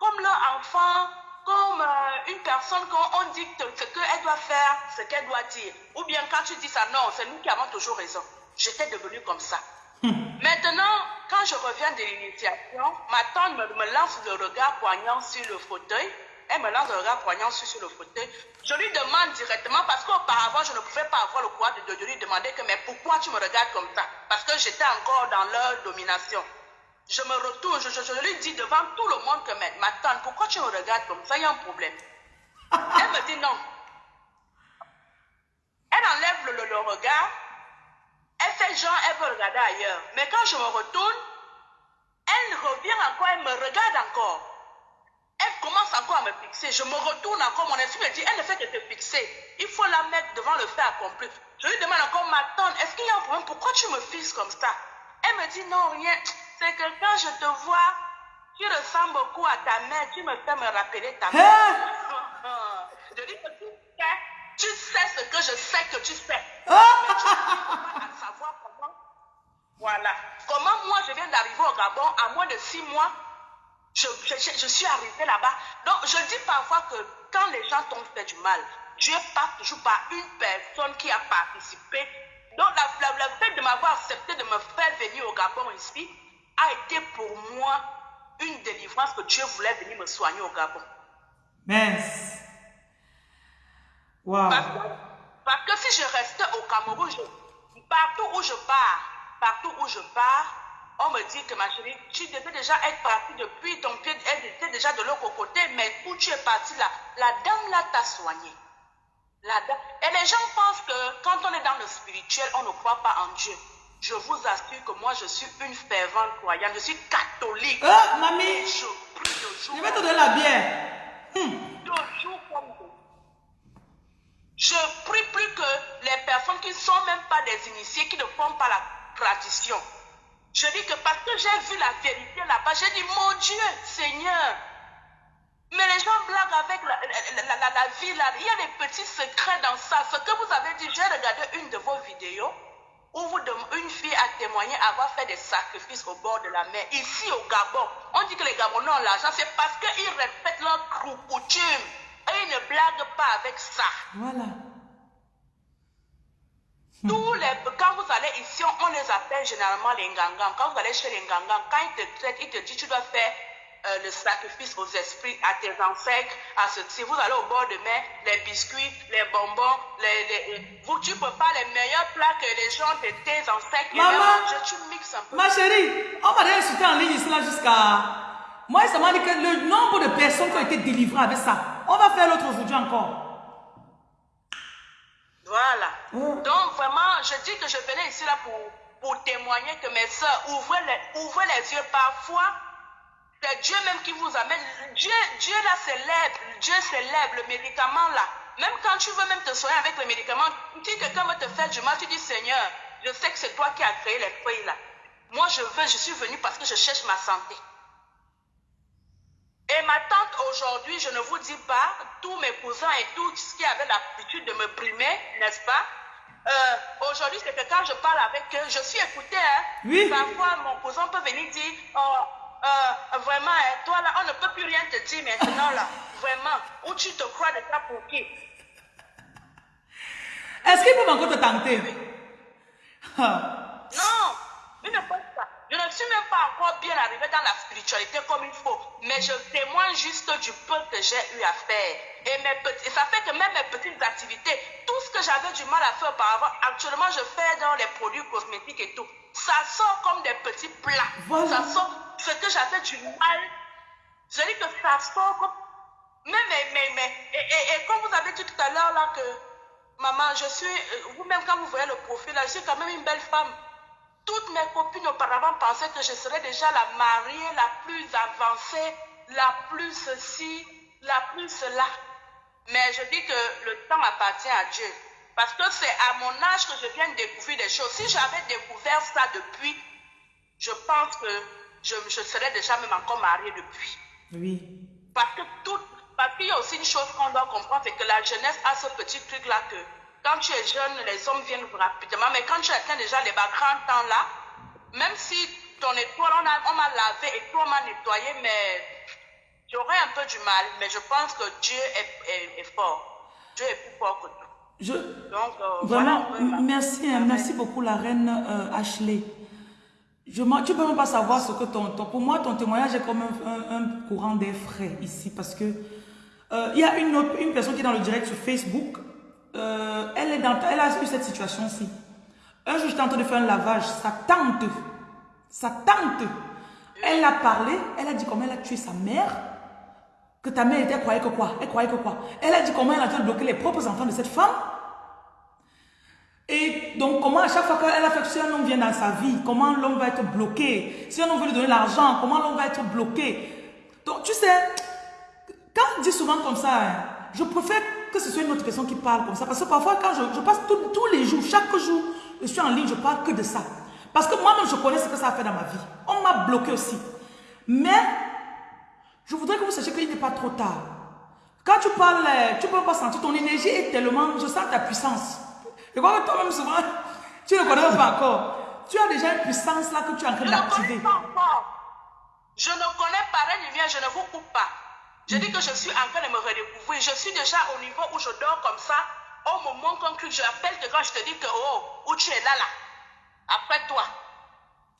comme leur enfant, comme euh, une personne quand on dit que ce qu'elle doit faire, ce qu'elle doit dire. Ou bien quand tu dis ça, non, c'est nous qui avons toujours raison. J'étais devenue comme ça. Maintenant, quand je reviens de l'initiation, ma tante me, me lance le regard poignant sur le fauteuil. Elle me lance le regard poignant sur, sur le fauteuil. Je lui demande directement, parce qu'auparavant, je ne pouvais pas avoir le courage de, de lui demander que, mais pourquoi tu me regardes comme ça? Parce que j'étais encore dans leur domination. Je me retourne, je, je- je lui dis devant tout le monde que, ma tante, pourquoi tu me regardes comme ça? Il y a un problème. [LAUGHS] Elle me dit non. Elle enlève le, le- le regard. fait genre, elle veut regarder ailleurs. Mais quand je me retourne, elle revient encore, elle me regarde encore. Elle commence encore à me fixer. Je me retourne encore. Mon esprit me dit, elle ne fait que te fixer. Il faut la mettre devant le fait accompli. Je lui demande encore, ma tante, est-ce qu'il y a un problème? Pourquoi tu me fixes comme ça? Elle me dit, non, rien. C'est que quand je te vois, tu ressembles beaucoup à ta mère. Tu me fais me rappeler ta mère. Hein? [LAUGHS] je dis que tu sais, tu sais ce que je sais que tu sais. Mais tu n'arrives pas à savoir comment. Voilà. Comment moi je viens d'arriver au Gabon à moins de six mois je, je, je- je suis arrivée là-bas. Donc, je dis parfois que quand les gens t'ont fait du mal, Dieu passe toujours par une personne qui a participé. Donc, la, la- le fait de m'avoir accepté de me faire venir au Gabon ici a été pour moi une délivrance que Dieu voulait venir me soigner au Gabon. Mince. Wow. Parce que, parce que si je restais au Cameroun, je- partout où je pars, partout où je pars, on me dit que ma chérie, tu devais déjà être partie depuis, ton pied elle était déjà de l'autre côté, mais où tu es partie là, la dame là t'a soigné. La dame. Et les gens pensent que quand on est dans le spirituel, on ne croit pas en Dieu. Je vous assure que moi, je suis une fervente croyante, je suis catholique. Mamie, Je prie de jour je vais te donner la bière. Hmm. de jour comme de Je prie plus que les personnes qui ne sont même pas des initiés, qui ne font pas la tradition. Je dis que parce que j'ai vu la vérité là-bas, j'ai dit, mon Dieu, Seigneur. Mais les gens blaguent avec la, la- la- la- la vie là. Il y a des petits secrets dans ça. Ce que vous avez dit, j'ai regardé une de vos vidéos où vous une fille a témoigné avoir fait des sacrifices au bord de la mer. Ici au Gabon, on dit que les Gabonais ont l'argent, c'est parce qu'ils respectent leurs cou- coutumes. Et ils ne blaguent pas avec ça. Voilà. Tous les, quand vous allez ici, on, on les appelle généralement les ngangans. Quand vous allez chez les ngangans, quand ils te traitent, ils te disent tu dois faire euh, le sacrifice aux esprits, à tes ancêtres, à ce Si vous allez au bord de mer, les biscuits, les bonbons, les, les- vous, tu peux pas les meilleurs plats que les gens de tes ancêtres Maman. mangent, tu mixes un peu. Ma chérie, on m'a insulté en ligne là jusqu'à... Moi, ça m'a dit que le nombre de personnes qui ont été délivrées avec ça, on va faire l'autre aujourd'hui encore. Voilà. Mm. Donc vraiment, je dis que je venais ici là pour, pour témoigner que mes soeurs, ouvrez les, ouvrez les yeux parfois. C'est Dieu même qui vous amène. Dieu, Dieu là s'élève, Dieu s'élève, le médicament là. Même quand tu veux même te soigner avec le médicament, si quelqu'un veut te faire du mal, tu dis Seigneur, je sais que c'est toi qui as créé les feuilles là. Moi je veux, je suis venu parce que je cherche ma santé. Et ma tante aujourd'hui, je ne vous dis pas, tous mes cousins et tous ceux qui avaient l'habitude de me brimer, n'est-ce pas? Euh, Aujourd'hui, c'est que quand je parle avec eux, je suis écoutée. Hein? Oui. Parfois, mon cousin peut venir dire, oh, euh, vraiment, hein, toi là, on ne peut plus rien te dire maintenant là. Vraiment, où tu te crois de ça pour qui Est-ce qu'il peut encore te tenter Ah. Non, il ne pense pas. Je ne suis même pas encore bien arrivé dans la spiritualité comme il faut, mais je témoigne juste du peu que j'ai eu à faire. Et, mes petits, et ça fait que même mes petites activités, tout ce que j'avais du mal à faire auparavant, actuellement je fais dans les produits cosmétiques et tout. Ça sort comme des petits plats. Voilà. Ça sort ce que j'avais du mal. Je dis que ça sort comme... Mais, mais, mais, mais, et, et, et comme vous avez dit tout à l'heure là que, maman, je suis, euh, vous-même quand vous voyez le profil là, je suis quand même une belle femme. Toutes mes copines auparavant pensaient que je serais déjà la mariée la plus avancée, la plus ceci, la plus cela. Mais je dis que le temps appartient à Dieu. Parce que c'est à mon âge que je viens de découvrir des choses. Si j'avais découvert ça depuis, je pense que je, je serais déjà même encore mariée depuis. Oui. Parce que tout, parce qu'il y a aussi une chose qu'on doit comprendre, c'est que la jeunesse a ce petit truc-là que quand tu es jeune, les hommes viennent rapidement, mais quand tu atteins déjà les bas grands temps là, même si ton étoile, on m'a lavé et toi on m'a nettoyé, mais j'aurais un peu du mal, mais je pense que Dieu est, est- est fort. Dieu est plus fort que tout. Je, Donc, euh, voilà Vraiment, m- merci, hein, merci beaucoup la reine euh, Ashley. Je, tu peux même pas savoir ce que ton, ton- pour moi ton témoignage est comme un, courant d'air frais ici parce que euh, il y a une autre, une personne qui est dans le direct sur Facebook. euh, elle est dans, elle a eu cette situation-ci. Un jour j'étais en train de faire un lavage, sa tante, sa tante, elle a parlé, elle a dit comment elle a tué sa mère. Que ta mère était, croyait que quoi? Elle croyait que quoi? Elle a dit comment elle a dû bloquer les propres enfants de cette femme. Et donc, comment à chaque fois qu'elle a fait, si un homme vient dans sa vie, comment l'homme va être bloqué? Si un homme veut lui donner l'argent, comment l'homme va être bloqué? Donc, tu sais, quand on dit souvent comme ça, hein, je préfère que ce soit une autre personne qui parle comme ça. Parce que parfois, quand je, passe tous les jours, chaque jour, je suis en ligne, je parle que de ça. Parce que moi-même, je connais ce que ça a fait dans ma vie. On m'a bloqué aussi. Mais, je voudrais que vous sachiez qu'il n'est pas trop tard. Quand tu parles, tu peux pas sentir, ton énergie est tellement, je sens ta puissance. Que toi-même, souvent, tu ne connais pas encore. Tu as déjà une puissance là que tu es en train d'activer. Je ne connais pas rien, je ne vous coupe pas. Je dis que je suis en train de me redécouvrir. Je suis déjà au niveau où je dors comme ça. Au moment conclu, je rappelle que quand je te dis que, oh, où tu es là, là. Après toi.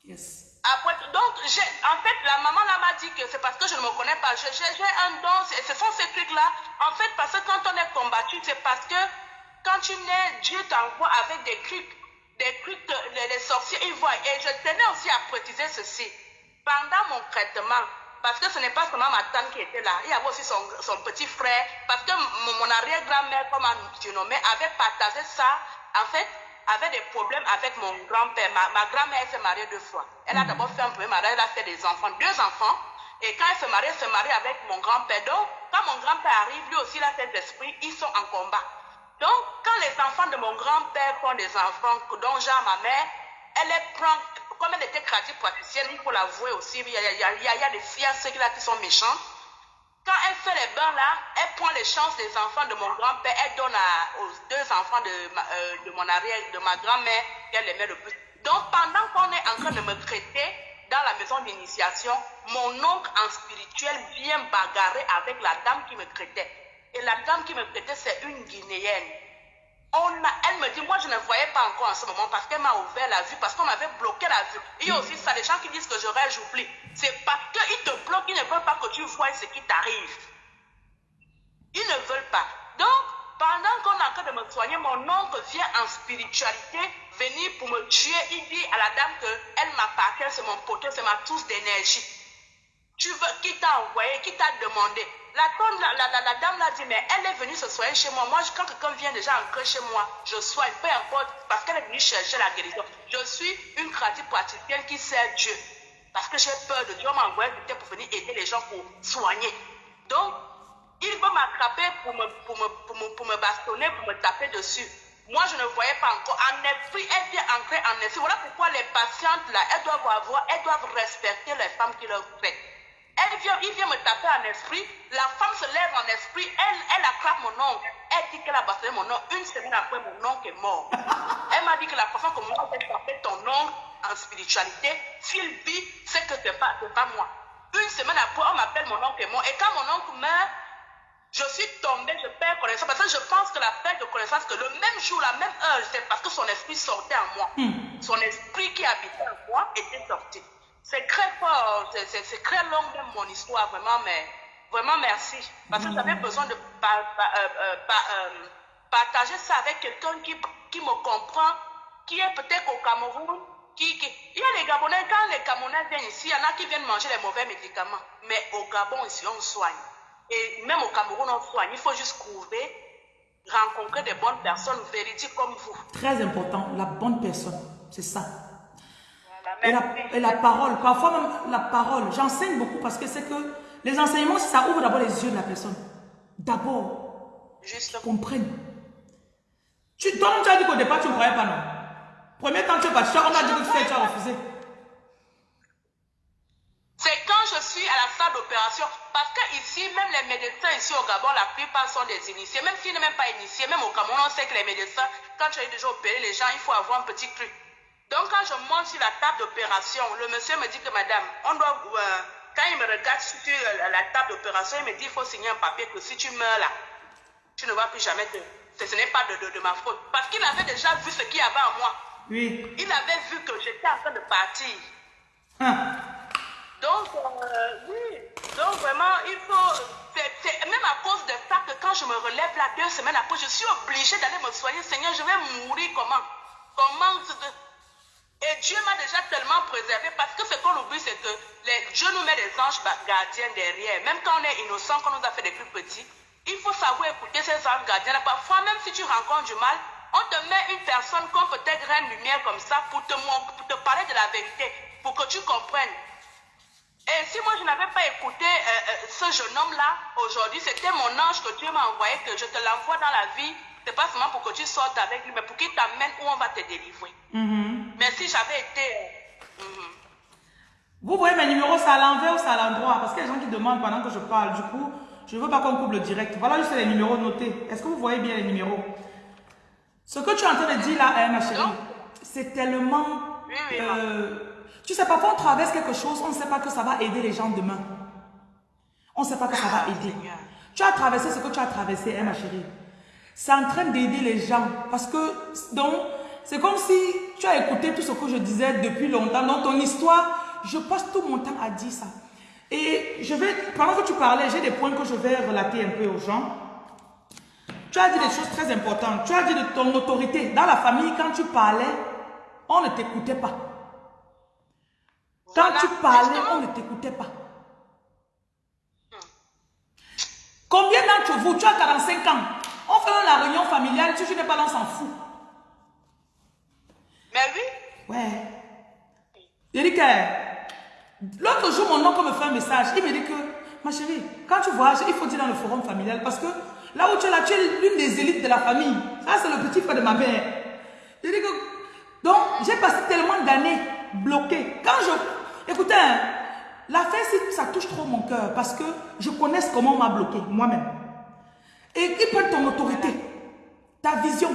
Yes. Après, donc, en fait, la maman là m'a dit que c'est parce que je ne me connais pas. J'ai un don, ce sont ces trucs-là. En fait, parce que quand on est combattu, c'est parce que quand tu nais, Dieu t'envoie avec des trucs, des trucs que les, sorciers ils voient. Et je tenais aussi à préciser ceci. Pendant mon traitement, parce que ce n'est pas seulement ma tante qui était là, il y avait aussi son, son petit frère, parce que mon, arrière-grand-mère, comme on nommé, avait partagé ça. En fait, avait des problèmes avec mon grand-père. Ma, grand-mère s'est mariée deux fois. Elle a mm. d'abord fait un premier mariage, elle a fait des enfants, deux enfants. Et quand elle se marie, elle se marie avec mon grand-père. Donc, quand mon grand-père arrive, lui aussi, il a ses esprits, ils sont en combat. Donc, quand les enfants de mon grand-père font des enfants, dont Jean, ma mère, elle les prend, comme elle était créative praticienne, il faut l'avouer aussi, il y, a, il, y a, il y a des filles là qui sont méchantes. Quand elle fait les bains là, elle prend les chances des enfants de mon grand-père, elle donne aux deux enfants de, euh, de mon arrière, de ma grand-mère, qu'elle aimait le plus. Donc pendant qu'on est en train de me traiter dans la maison d'initiation, mon oncle en spirituel vient bagarrer avec la dame qui me traitait. Et la dame qui me traitait, c'est une Guinéenne elle me dit, moi je ne voyais pas encore en ce moment parce qu'elle m'a ouvert la vue, parce qu'on m'avait bloqué la vue. Il y a aussi ça, les gens qui disent que je rêve, j'oublie. C'est parce qu'ils te bloquent, ils ne veulent pas que tu vois ce qui t'arrive. Ils ne veulent pas. Donc, pendant qu'on est en train de me soigner, mon oncle vient en spiritualité venir pour me tuer. Il dit à la dame qu'elle m'appartient, c'est mon poteau, c'est ma touche d'énergie. Tu veux, qui t'a envoyé, qui t'a demandé? La, dame l'a dit, mais elle est venue se soigner chez moi. Moi, quand quelqu'un vient déjà entrer chez moi, je soigne, peu importe, parce qu'elle est venue chercher la guérison. Je suis une créative praticienne qui sert Dieu. Parce que j'ai peur de Dieu m'envoie pour venir aider les gens pour soigner. Donc, il va m'attraper pour me, pour, me, pour, me, pour me bastonner, pour me taper dessus. Moi, je ne voyais pas encore. En esprit, elle vient entrer en esprit. Voilà pourquoi les patientes, là, elles doivent avoir, elles doivent respecter les femmes qui leur traitent. Elle vient, il vient me taper en esprit. La femme se lève en esprit. Elle, elle attrape mon nom. Elle dit qu'elle a bastonné mon nom. Une semaine après, mon oncle est mort. [LAUGHS] elle m'a dit que la façon que moi, j'ai tapé ton nom en spiritualité, Philby, c'est que ce n'est pas, pas moi. Une semaine après, on m'appelle mon oncle est mort. Et quand mon oncle meurt, je suis tombée, je perds connaissance. Parce que je pense que la perte de connaissance, que le même jour, la même heure, c'est parce que son esprit sortait en moi. Hmm. Son esprit qui habitait en moi était sorti. C'est très fort, c'est très long même mon histoire, vraiment, mais vraiment merci. Parce que j'avais besoin de euh, euh, euh, partager ça avec quelqu'un qui, me comprend, qui est peut-être au Cameroun. Il y a les Gabonais, quand les Camerounais viennent ici, il y en a qui viennent manger les mauvais médicaments. Mais au Gabon, ici, on soigne. Et même au Cameroun, on soigne. Il faut juste trouver, rencontrer des bonnes personnes véridiques comme vous. Très important, la bonne personne, c'est ça. Et la, parole, parfois même la parole. J'enseigne beaucoup parce que c'est que les enseignements, ça ouvre d'abord les yeux de la personne. D'abord, comprenne. Tu, toi, tu as dit qu'au départ, tu ne croyais pas, non? Premier temps, tu es parti, on a dit que tu as refusé. C'est quand je suis à la salle d'opération, parce qu'ici, même les médecins ici au Gabon, la plupart sont des initiés. Même s'ils ne sont même pas initiés, même au Cameroun, on sait que les médecins, quand tu as déjà opéré les gens, il faut avoir un petit truc. Donc, quand je monte sur la table d'opération, le monsieur me dit que madame, on doit, euh, quand il me regarde sur la table d'opération, il me dit il faut signer un papier que si tu meurs là, tu ne vas plus jamais te. Ce n'est pas de, de, ma faute. Parce qu'il avait déjà vu ce qu'il y avait en moi. Oui. Il avait vu que j'étais en train de partir. Hein. Donc, euh, oui. Donc, vraiment, il faut. C'est même à cause de ça que quand je me relève là, deux semaines après, je suis obligée d'aller me soigner. Seigneur, je vais mourir comment? Comment et Dieu m'a déjà tellement préservé parce que ce qu'on oublie, c'est que les, Dieu nous met des anges gardiens derrière. Même quand on est innocent, quand on nous a fait des plus petits, il faut savoir écouter ces anges gardiens. Parfois, même si tu rencontres du mal, on te met une personne comme peut-être Reine Lumière comme ça pour te, pour te parler de la vérité, pour que tu comprennes. Et si moi je n'avais pas écouté euh, euh, ce jeune homme-là aujourd'hui, c'était mon ange que Dieu m'a envoyé, que je te l'envoie dans la vie. C'est pas seulement pour que tu sortes avec lui, mais pour qu'il t'amène où on va te délivrer. Mhm. Mais si j'avais été. euh, mhm. Vous voyez mes numéros, c'est à l'envers ou c'est à l'endroit? Parce qu'il y a des gens qui demandent pendant que je parle. Du coup, je ne veux pas qu'on coupe le direct. Voilà juste les numéros notés. Est-ce que vous voyez bien les numéros? Ce que tu es en train de dire là, hein, ma chérie, c'est tellement... Oui, oui, euh, tu sais, parfois on traverse quelque chose, on ne sait pas que ça va aider les gens demain. On ne sait pas que ça va Ah, aider. Tu as traversé ce que tu as traversé, hein, ma chérie. C'est en train d'aider les gens. Parce que, donc, c'est comme si tu as écouté tout ce que je disais depuis longtemps. Dans ton histoire, je passe tout mon temps à dire ça. Et je vais, pendant que tu parlais, j'ai des points que je vais relater un peu aux gens. Tu as dit des choses très importantes. Tu as dit de ton autorité. Dans la famille, quand tu parlais, on ne t'écoutait pas. Quand tu parlais, on ne t'écoutait pas. Combien d'entre vous, tu as 45 ans, on fait la réunion familiale, si tu n'es pas on s'en fout. Mais oui, Ouais. Que l'autre jour, mon oncle me fait un message. Il me dit que, ma chérie, quand tu voyages, il faut dire dans le forum familial parce que là où tu es là, tu es l'une des élites de la famille. Ça, c'est le petit frère de ma mère. Il dit que, donc, j'ai passé tellement d'années bloqué. Quand je, écoutez, hein, l'affaire, si ça touche trop mon cœur parce que je connais comment on m'a bloqué, moi-même. Et ils prennent ton autorité, ta vision.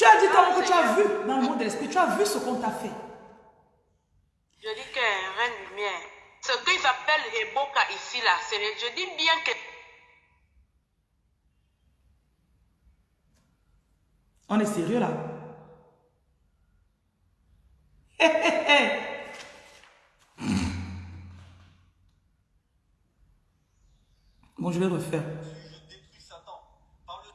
Tu as dit tellement que tu as vu dans le monde de l'esprit, tu as vu ce qu'on t'a fait. je dis que Reine Lumière, ce qu'ils appellent Eboka ici, là, c'est, je dis bien que On est sérieux là? Hé, hé, hé. Bon, je vais refaire. détruis Satan par le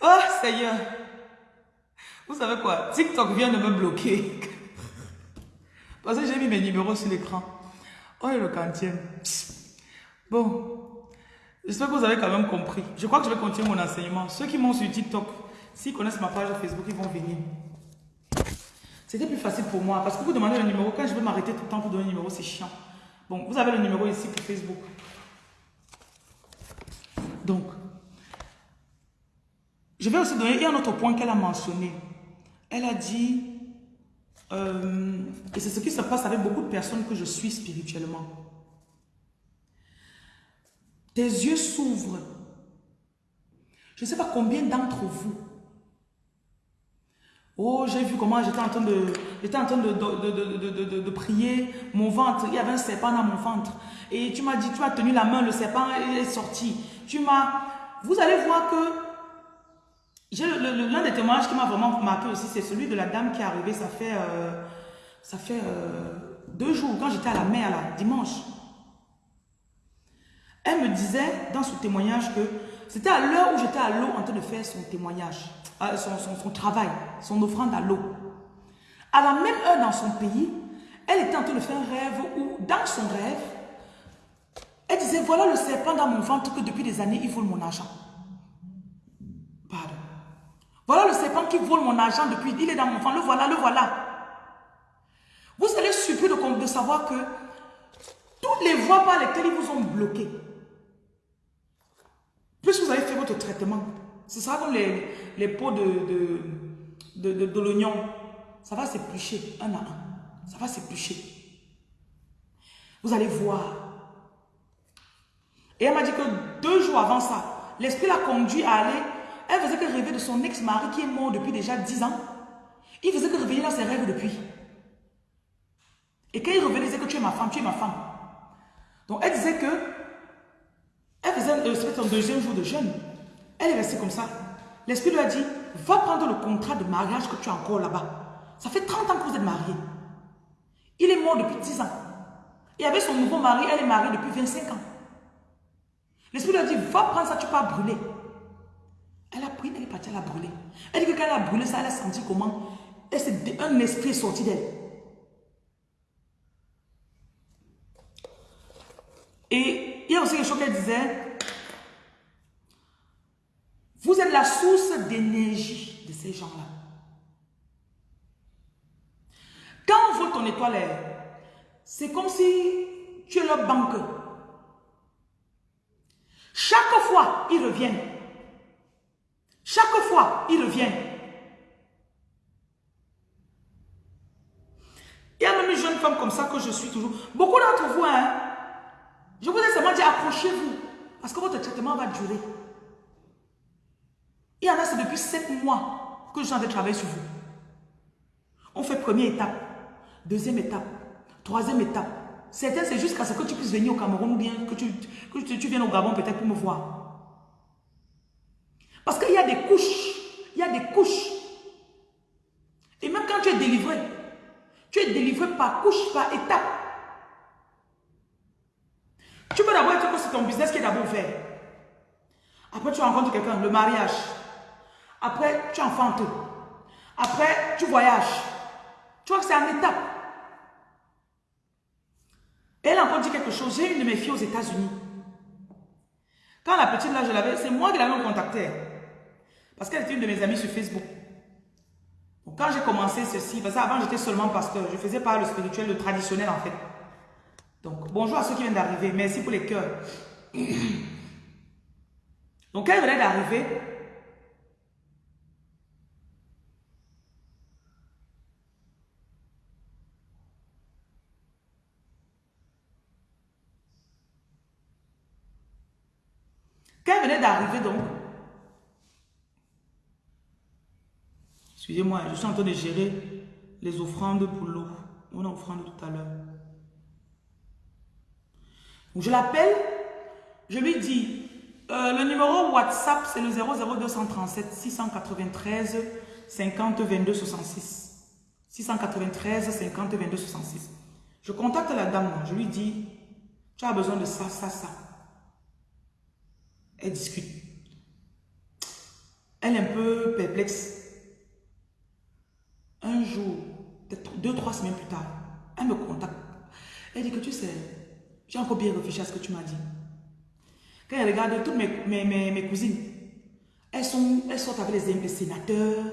Oh Seigneur. Vous savez quoi? TikTok vient de me bloquer. Parce que j'ai mis mes numéros sur l'écran. Oh, le quantième. Bon. J'espère que vous avez quand même compris. Je crois que je vais continuer mon enseignement. Ceux qui m'ont sur TikTok, s'ils connaissent ma page Facebook, ils vont venir. C'était plus facile pour moi. Parce que vous demandez le numéro. Quand je veux m'arrêter tout le temps pour donner le numéro, c'est chiant. Bon, vous avez le numéro ici pour Facebook. Donc, je vais aussi donner un autre point qu'elle a mentionné. Elle a dit, euh, et c'est ce qui se passe avec beaucoup de personnes que je suis spirituellement. Tes yeux s'ouvrent. Je ne sais pas combien d'entre vous. Oh, j'ai vu comment j'étais en train de, en train de, de, de- de- prier mon ventre. Il y avait un serpent dans mon ventre. Et tu m'as dit, tu as tenu la main, le serpent est sorti. Tu m'as, vous allez voir que l'un des témoignages qui m'a vraiment marqué aussi, c'est celui de la dame qui est arrivée, ça fait, euh, euh, deux jours, quand j'étais à la mer, là, dimanche. Elle me disait dans son témoignage que c'était à l'heure où j'étais à l'eau en train de faire son témoignage, euh, son, son- son travail, son offrande à l'eau. À la même heure dans son pays, elle était en train de faire un rêve où, dans son rêve, elle disait, voilà le serpent dans mon ventre que depuis des années, il vole mon argent. Pardon. Voilà le serpent qui vole mon argent depuis, il est dans mon ventre, le voilà, le voilà. Vous allez surpris de, savoir que toutes les voies par lesquelles ils vous ont bloqué, plus vous avez fait votre traitement, ce sera comme les, les pots de- de l'oignon. Ça va s'éplucher un à un. Ça va s'éplucher. Vous allez voir. Et elle m'a dit que deux jours avant ça, l'esprit l'a conduit à aller. Elle faisait que rêver de son ex-mari qui est mort depuis déjà dix ans. Il faisait que revenir dans ses rêves depuis. Et quand il revenait, il disait que tu es ma femme, tu es ma femme. Donc elle disait que elle faisait son deuxième jour de jeûne. Elle est restée comme ça. L'esprit lui a dit, va prendre le contrat de mariage que tu as encore là-bas. Ça fait 30 ans que vous êtes mariés. Il est mort depuis 10 ans. Et avec son nouveau mari, elle est mariée depuis 25 ans. L'esprit lui a dit, va prendre ça, tu peux brûler. Elle a pris, elle est partie, elle a brûlé. Elle dit que quand elle a brûlé ça, elle a senti comment? C'est un esprit sorti d'elle. Et il y a aussi quelque chose qu'elle disait. Vous êtes la source d'énergie de ces gens-là. Quand on voit ton étoile, c'est comme si tu es leur banque. Chaque fois, ils reviennent. Chaque fois, ils reviennent. Il y a même une jeune femme comme ça que je suis toujours. Beaucoup d'entre vous, hein, je vous ai seulement dit accrochez-vous. Parce que votre traitement va durer. Il y en a, c'est depuis sept mois que je suis en train de travailler sur vous. On fait première étape, deuxième étape, troisième étape. Certains, c'est jusqu'à ce que tu puisses venir au Cameroun ou bien que tu, que tu viennes au Gabon peut-être pour me voir. Parce qu'il y a des couches. Il y a des couches. Et même quand tu es délivré, tu es délivré par couche, par étape. Tu peux d'abord être que c'est ton business qui est d'abord ouvert. Après, tu rencontres quelqu'un, le mariage. Après, tu enfantes. Après, tu voyages. Tu vois que c'est en étape. Elle a encore dit quelque chose. J'ai une de mes filles aux États-Unis. Quand la petite là, je l'avais, c'est moi qui l'avais contactée. Parce qu'elle était une de mes amies sur Facebook. Donc, quand j'ai commencé ceci, parce qu'avant j'étais seulement pasteur, je faisais pas le spirituel, le traditionnel en fait. Donc, bonjour à ceux qui viennent d'arriver. Merci pour les cœurs. [CLEARS THROAT] Donc, elle venait d'arriver. Quand elle venait d'arriver, donc, excusez-moi, je suis en train de gérer les offrandes pour l'eau. On a offrande tout à l'heure. Je l'appelle, je lui dis, euh, le numéro WhatsApp, c'est le 00237 693 50 22 66. 693 50 22 66. Je contacte la dame, je lui dis, tu as besoin de ça, ça, ça. Elle discute. Elle est un peu perplexe. Un jour, deux, trois semaines plus tard, elle me contacte. Elle dit que tu sais, j'ai encore bien réfléchi à ce que tu m'as dit. Quand elle regarde toutes mes, mes, mes, cousines, elles, sont, elles sortent avec les, sénateurs,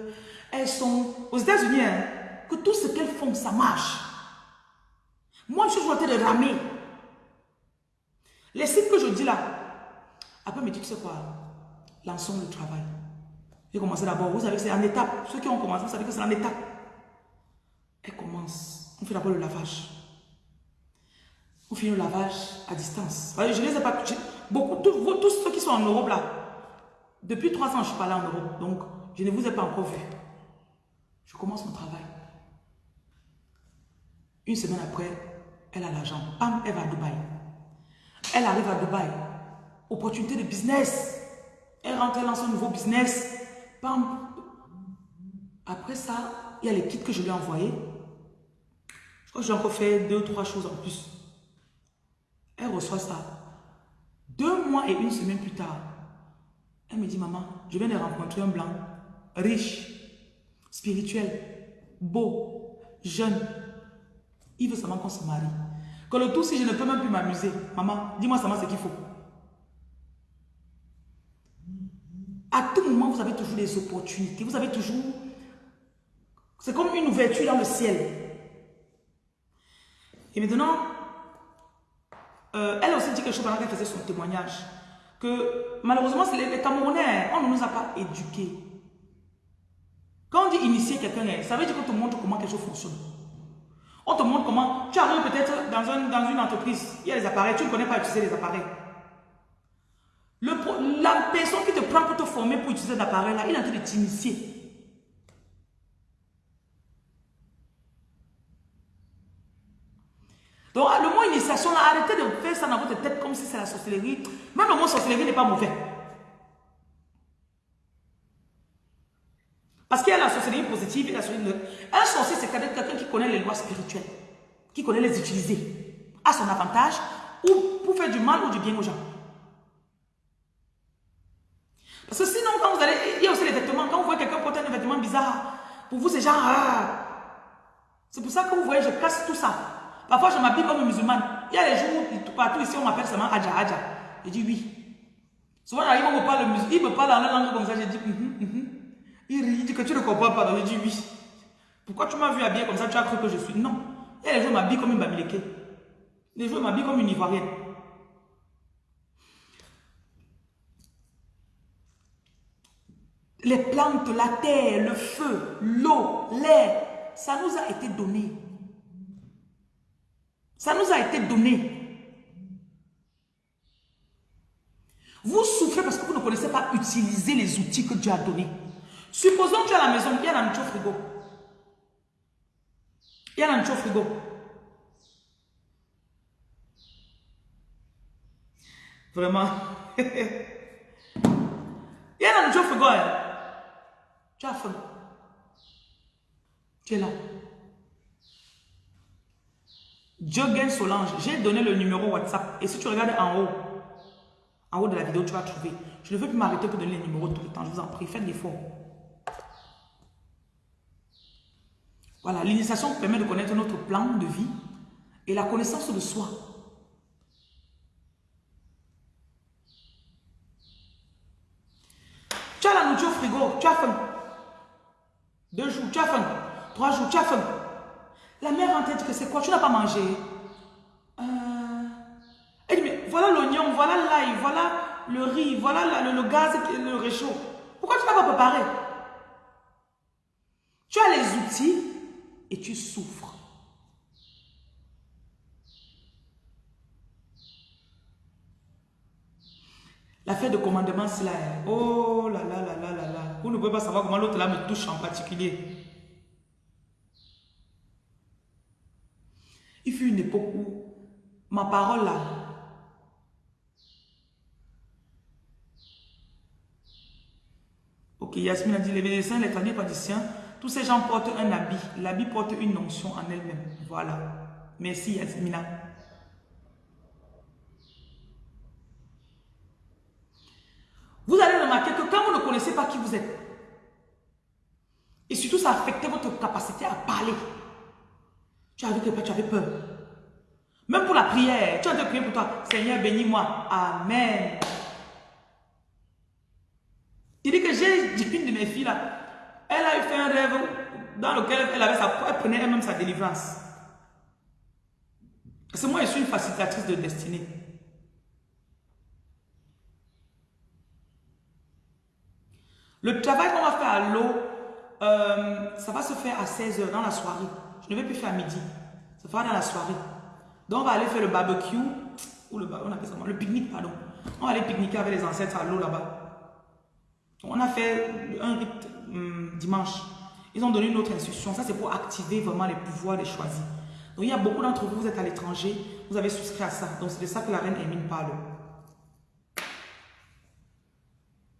elles sont aux États-Unis, hein, que tout ce qu'elles font, ça marche. Moi, je suis toujours en train de ramer. Les sites que je dis là, après, me dit, tu sais quoi, lançons le travail. J'ai commencé d'abord, vous savez que c'est en étape. Ceux qui ont commencé, vous savez que c'est en étape. Commence. On fait d'abord le lavage. On finit le lavage à distance. Je ne les ai pas... Beaucoup, tous, ceux qui sont en Europe là, depuis trois ans, je suis pas là en Europe. Donc, je ne vous ai pas encore vu. Je commence mon travail. Une semaine après, elle a l'argent. Pam, elle va à Dubaï. Elle arrive à Dubaï opportunité de business. Elle rentre, elle lance un nouveau business. Bam. Après ça, il y a les kits que je lui ai envoyés. Je crois que j'ai encore fait deux, trois choses en plus. Elle reçoit ça. Deux mois et une semaine plus tard, elle me dit, maman, je viens de rencontrer un blanc, riche, spirituel, beau, jeune. Il veut seulement qu'on se marie. Que le tout, si je ne peux même plus m'amuser, maman, dis-moi seulement ce qu'il faut. À tout moment, vous avez toujours des opportunités. Vous avez toujours... C'est comme une ouverture dans le ciel. Et maintenant, euh, elle aussi dit quelque chose pendant qu'elle faisait son témoignage. Que malheureusement, les, les Camerounais, on ne nous a pas éduqués. Quand on dit initier quelqu'un, ça veut dire qu'on te montre comment quelque chose fonctionne. On te montre comment... Tu arrives peut-être dans, une entreprise, il y a des appareils, tu ne connais pas utiliser les appareils. La personne qui te prend pour te former pour utiliser l'appareil là, il est en train de t'initier. Donc, le mot initiation, arrêtez de faire ça dans votre tête comme si c'est la sorcellerie. Même le mot sorcellerie n'est pas mauvais. Parce qu'il y a la sorcellerie positive et la sorcellerie... Un sorcier, c'est quelqu'un qui connaît les lois spirituelles, qui connaît les utiliser à son avantage ou pour faire du mal ou du bien aux gens. Parce que sinon, quand vous allez, il y a aussi les vêtements. Quand vous voyez quelqu'un porter un vêtement bizarre, Pour vous, c'est genre... ah. C'est pour ça que vous voyez, je casse tout ça. Parfois, je m'habille comme musulmane. Il y a les jours où tout- partout ici, on m'appelle seulement Adja Adja. Je dis oui. Souvent, j'arrive, on me parle. Il me parle en la langue comme ça. Je dis mhm, mhm. Il rit, il dit que tu ne comprends pas. Donc, je dis oui. Pourquoi tu m'as vu habillé comme ça Tu as cru que je suis? Non. Il y a les jours, je m'habille comme une Bamileke. Les jours, je m'habille comme une Ivoirienne. Les plantes, la terre, le feu, l'eau, l'air, ça nous a été donné. Ça nous a été donné. Vous souffrez parce que vous ne connaissez pas utiliser les outils que Dieu a donnés. Supposons que tu es à la maison, il y a la nourriture au frigo. Il y a la nourriture au frigo. Vraiment. [LAUGHS] il y a la nourriture au frigo. hein. Tu as faim. Tu es là. Jogen Solange, j'ai donné le numéro WhatsApp. Et si tu regardes en haut, en haut de la vidéo, tu vas trouver. Je ne veux plus m'arrêter pour donner les numéros tout le temps. Je vous en prie, faites l'effort. Voilà, l'initiation permet de connaître notre plan de vie et la connaissance de soi. Tu as la nourriture au frigo, tu as faim. Deux jours, tu as faim. Trois jours, tu as faim. La mère en tête que c'est quoi? Tu n'as pas mangé? Euh... Elle dit, mais voilà l'oignon, voilà l'ail, voilà le riz, voilà le, le gaz, le réchaud. Pourquoi tu n'as pas préparé? Tu as les outils et tu souffres. L'affaire de commandement, c'est là. hein. Oh là là là là là là. Vous ne pouvez pas savoir comment l'autre là me touche en particulier. Il fut une époque où ma parole là, Ok, Yasmine a dit, les médecins, les tradipraticiens, tous ces gens portent un habit. L'habit porte une notion en elle-même. Voilà. Merci Yasmina. Vous allez remarquer que quand vous ne connaissez pas qui vous êtes, et surtout ça affecte votre capacité à parler, tu avais tu avais peur. Même pour la prière, tu as de prier pour toi. Seigneur, bénis-moi. Amen. Il dit que j'ai une de mes filles là, elle a fait un rêve dans lequel elle avait sa, elle prenait elle-même sa délivrance. Parce que moi, je suis une facilitatrice de destinée. Le travail qu'on va faire à l'eau, euh, ça va se faire à 16h dans la soirée. Je ne vais plus faire à midi. Ça fera dans la soirée. Donc, on va aller faire le barbecue, ou le, on appelle ça le pique-nique, pardon. On va aller pique-niquer avec les ancêtres à l'eau là-bas. On a fait un rite hum, dimanche. Ils ont donné une autre instruction. Ça, c'est pour activer vraiment les pouvoirs des choisis. Donc, il y a beaucoup d'entre vous, vous êtes à l'étranger, vous avez souscrit à ça. Donc, c'est de ça que la reine Hermine parle.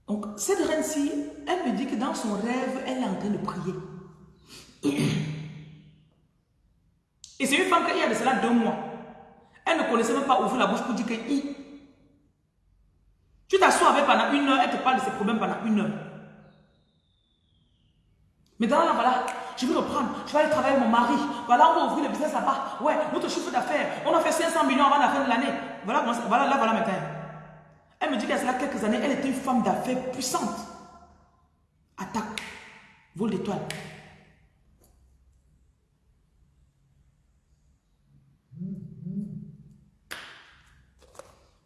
Donc, cette reine-ci, elle me dit que dans son rêve, elle est en train de prier. [CLEARS THROAT] Et c'est une femme qui, a de cela deux mois, elle ne connaissait même pas ouvrir la bouche pour dire que I. Tu t'assois avec pendant une heure, elle te parle de ses problèmes pendant une heure. Maintenant, là, voilà, je vais reprendre, je vais aller travailler avec mon mari. Voilà, on va ouvrir le business là-bas. Ouais, notre chiffre d'affaires, on a fait 500 millions avant la fin de l'année. Voilà, voilà, là, voilà maintenant. Elle me dit a cela quelques années, elle était une femme d'affaires puissante. Attaque, vol d'étoiles.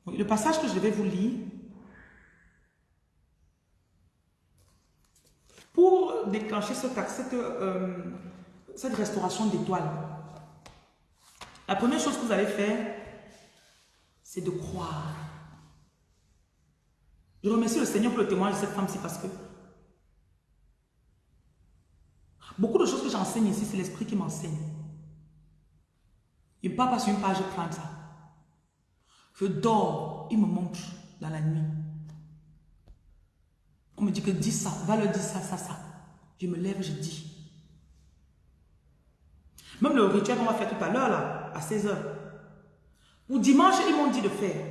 Le passage que je vais vous lire, pour déclencher euh, cette restauration d'étoiles, la première chose que vous allez faire, c'est de croire. Je remercie le Seigneur pour le témoignage de cette femme-ci parce que beaucoup de choses que j'enseigne ici, c'est l'esprit qui m'enseigne. Il ne parle pas sur une page, je prends ça. Je dors, il me montre dans la nuit. On me dit que dis ça, va leur dire ça, ça, ça. Je me lève, je dis. Même le rituel qu'on va faire tout à l'heure, là, à 16h. Ou dimanche, ils m'ont dit de faire.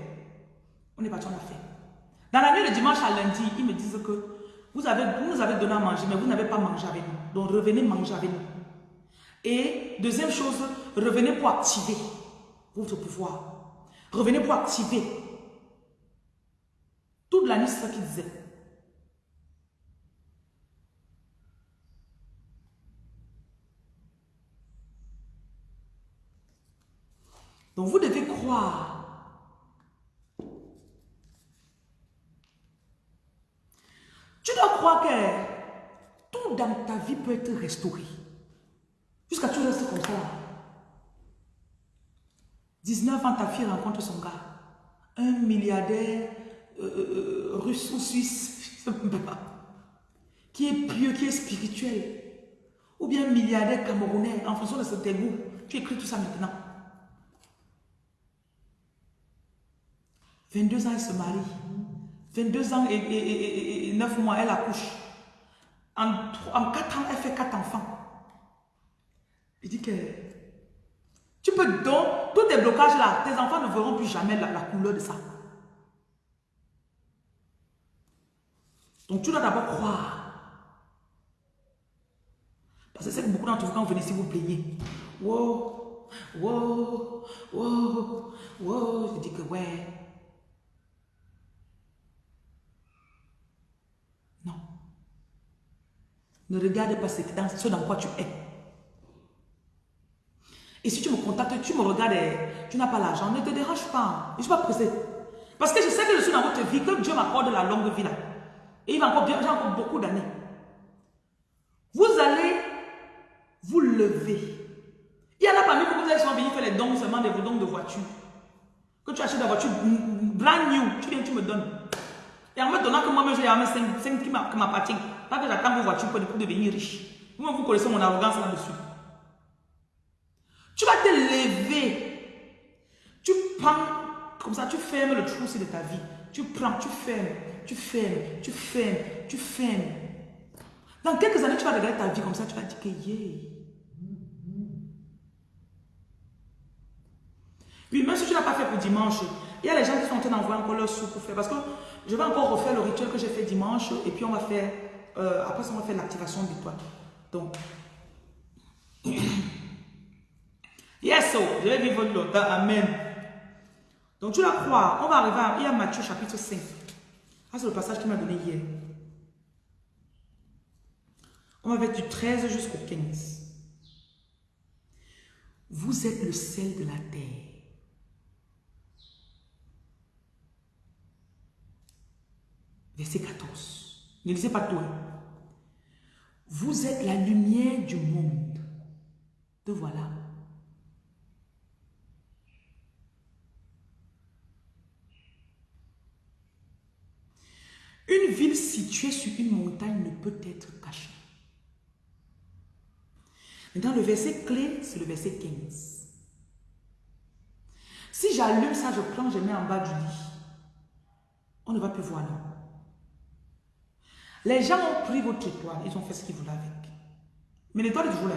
On est parti, on l'a fait. Dans la nuit de dimanche à lundi, ils me disent que Vous, avez, vous nous avez donné à manger, mais vous n'avez pas mangé avec nous. Donc revenez manger avec nous. Et deuxième chose, revenez pour activer votre pouvoir. Revenez pour activer. Toute la ça qu'il disait. Donc vous devez croire. Tu dois croire que tout dans ta vie peut être restauré. Jusqu'à tu restes comme ça. 19 ans, ta fille rencontre son gars. Un milliardaire euh, euh, russe ou suisse. [LAUGHS] Qui est pieux, qui est spirituel. Ou bien milliardaire camerounais, en fonction de ce goûts. Tu écris tout ça maintenant. 22 ans, elle se marie. 22 ans et, 9 mois, elle accouche. En, en 4 ans, elle fait 4 enfants. Il dit que tu peux donc, tous tes blocages là, tes enfants ne verront plus jamais la, couleur de ça. Donc tu dois d'abord croire. Parce que c'est que beaucoup d'entre vous, quand vous venez ici, vous plaignez. Wow, wow, wow, wow. Je dis que ouais. Non. Ne regarde pas ce dans quoi tu es. Et si tu me contactes, tu me regardes, tu n'as pas l'argent, ne te dérange pas. Je ne suis pas pressé. Parce que je sais que je suis dans votre vie, que Dieu m'accorde la longue vie là. Et il va encore bien, j'ai encore beaucoup d'années. Vous allez vous lever. Il y en a parmi vous, vous allez souvent venir faire les dons seulement de vos dons de voiture. Que tu achètes la voiture brand new, tu viens, tu me donnes. Et en me donnant que moi-même j'ai 5, 5 qui m'appartiennent. Pas que j'attends vos voitures pour devenir riche. Vous, vous connaissez mon arrogance là-dessus. Tu vas te lever. Tu prends, comme ça, tu fermes le trou de ta vie. Tu prends, tu fermes, tu fermes, tu fermes, tu fermes. Dans quelques années, tu vas regarder ta vie comme ça, tu vas dire que yeah. Oui, même si tu n'as pas fait pour dimanche, il y a les gens qui sont en train d'envoyer encore leur soupe pour faire. Parce que je vais encore refaire le rituel que j'ai fait dimanche et puis on va faire, euh, après ça, on va faire l'activation du toit. Donc, [CLEARS THROAT] Yes, oh, je vais vivre longtemps. Amen. Donc tu la crois. On va arriver à, Matthieu chapitre 5. Ah, c'est le passage qu'il m'a donné hier. On va mettre du 13 jusqu'au 15. Vous êtes le sel de la terre. Verset 14. Ne lisez pas tout. Hein. Vous êtes la lumière du monde. Te voilà. Une ville située sur une montagne ne peut être cachée. Maintenant, le verset clé, c'est le verset 15. Si j'allume ça, je prends, je mets en bas du lit. On ne va plus voir, non. Les gens ont pris votre étoile, ils ont fait ce qu'ils voulaient avec. Mais l'étoile est toujours là.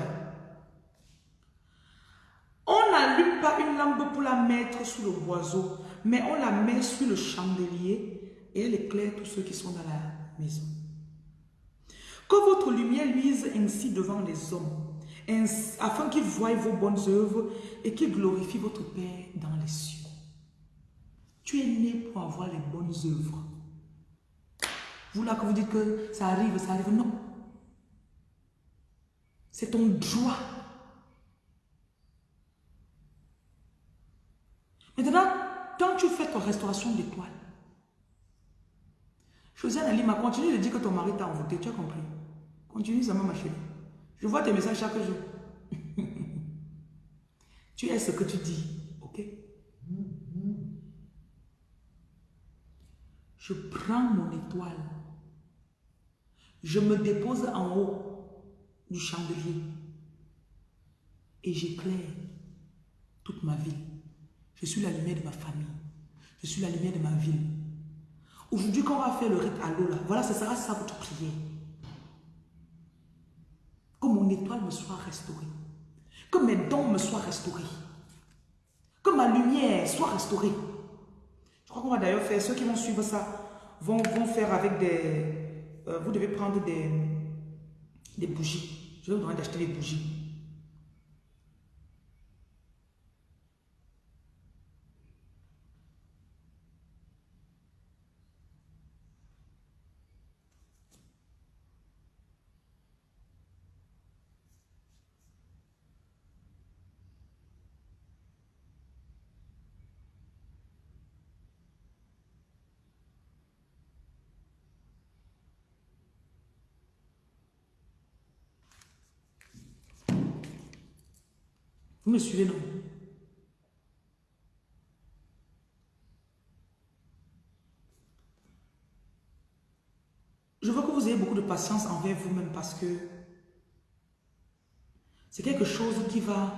On n'allume pas une lampe pour la mettre sous le boiseau, mais on la met sur le chandelier et elle éclaire tous ceux qui sont dans la maison. Que votre lumière luise ainsi devant les hommes, afin qu'ils voient vos bonnes œuvres et qu'ils glorifient votre Père dans les cieux. Tu es né pour avoir les bonnes œuvres. Vous là que vous dites que ça arrive, ça arrive, non. C'est ton droit. Maintenant, quand tu fais ta restauration d'étoiles, Josiane Alima, continue de dire que ton mari t'a envoûté, tu as compris Continue ça, ma chérie. Je vois tes messages chaque jour. [LAUGHS] tu es ce que tu dis, ok? Je prends mon étoile. Je me dépose en haut du chandelier. Et j'éclaire toute ma vie. Je suis la lumière de ma famille. Je suis la lumière de ma ville. Aujourd'hui, quand on va faire le rite à l'eau, là, voilà, ce sera ça votre prière. Que mon étoile me soit restaurée. Que mes dons me soient restaurés. Que ma lumière soit restaurée. Je crois qu'on va d'ailleurs faire, ceux qui vont suivre ça, vont, vont faire avec des, euh, vous devez prendre des, des bougies. Je vais vous demander d'acheter des bougies. Vous me suivez, non? Je veux que vous ayez beaucoup de patience envers vous-même parce que c'est quelque chose qui va...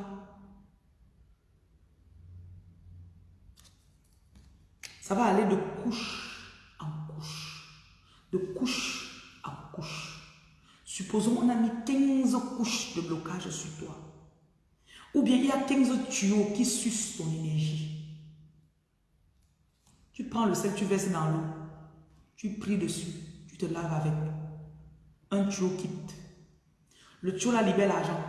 Ça va aller de couche en couche, de couche en couche. Supposons on a mis 15 couches de blocage sur toi. Ou bien il y a 15 tuyaux qui sucent ton énergie. Tu prends le sel, tu verses dans l'eau. Tu pries dessus. Tu te laves avec. Un tuyau quitte. Le tuyau là libère l'argent.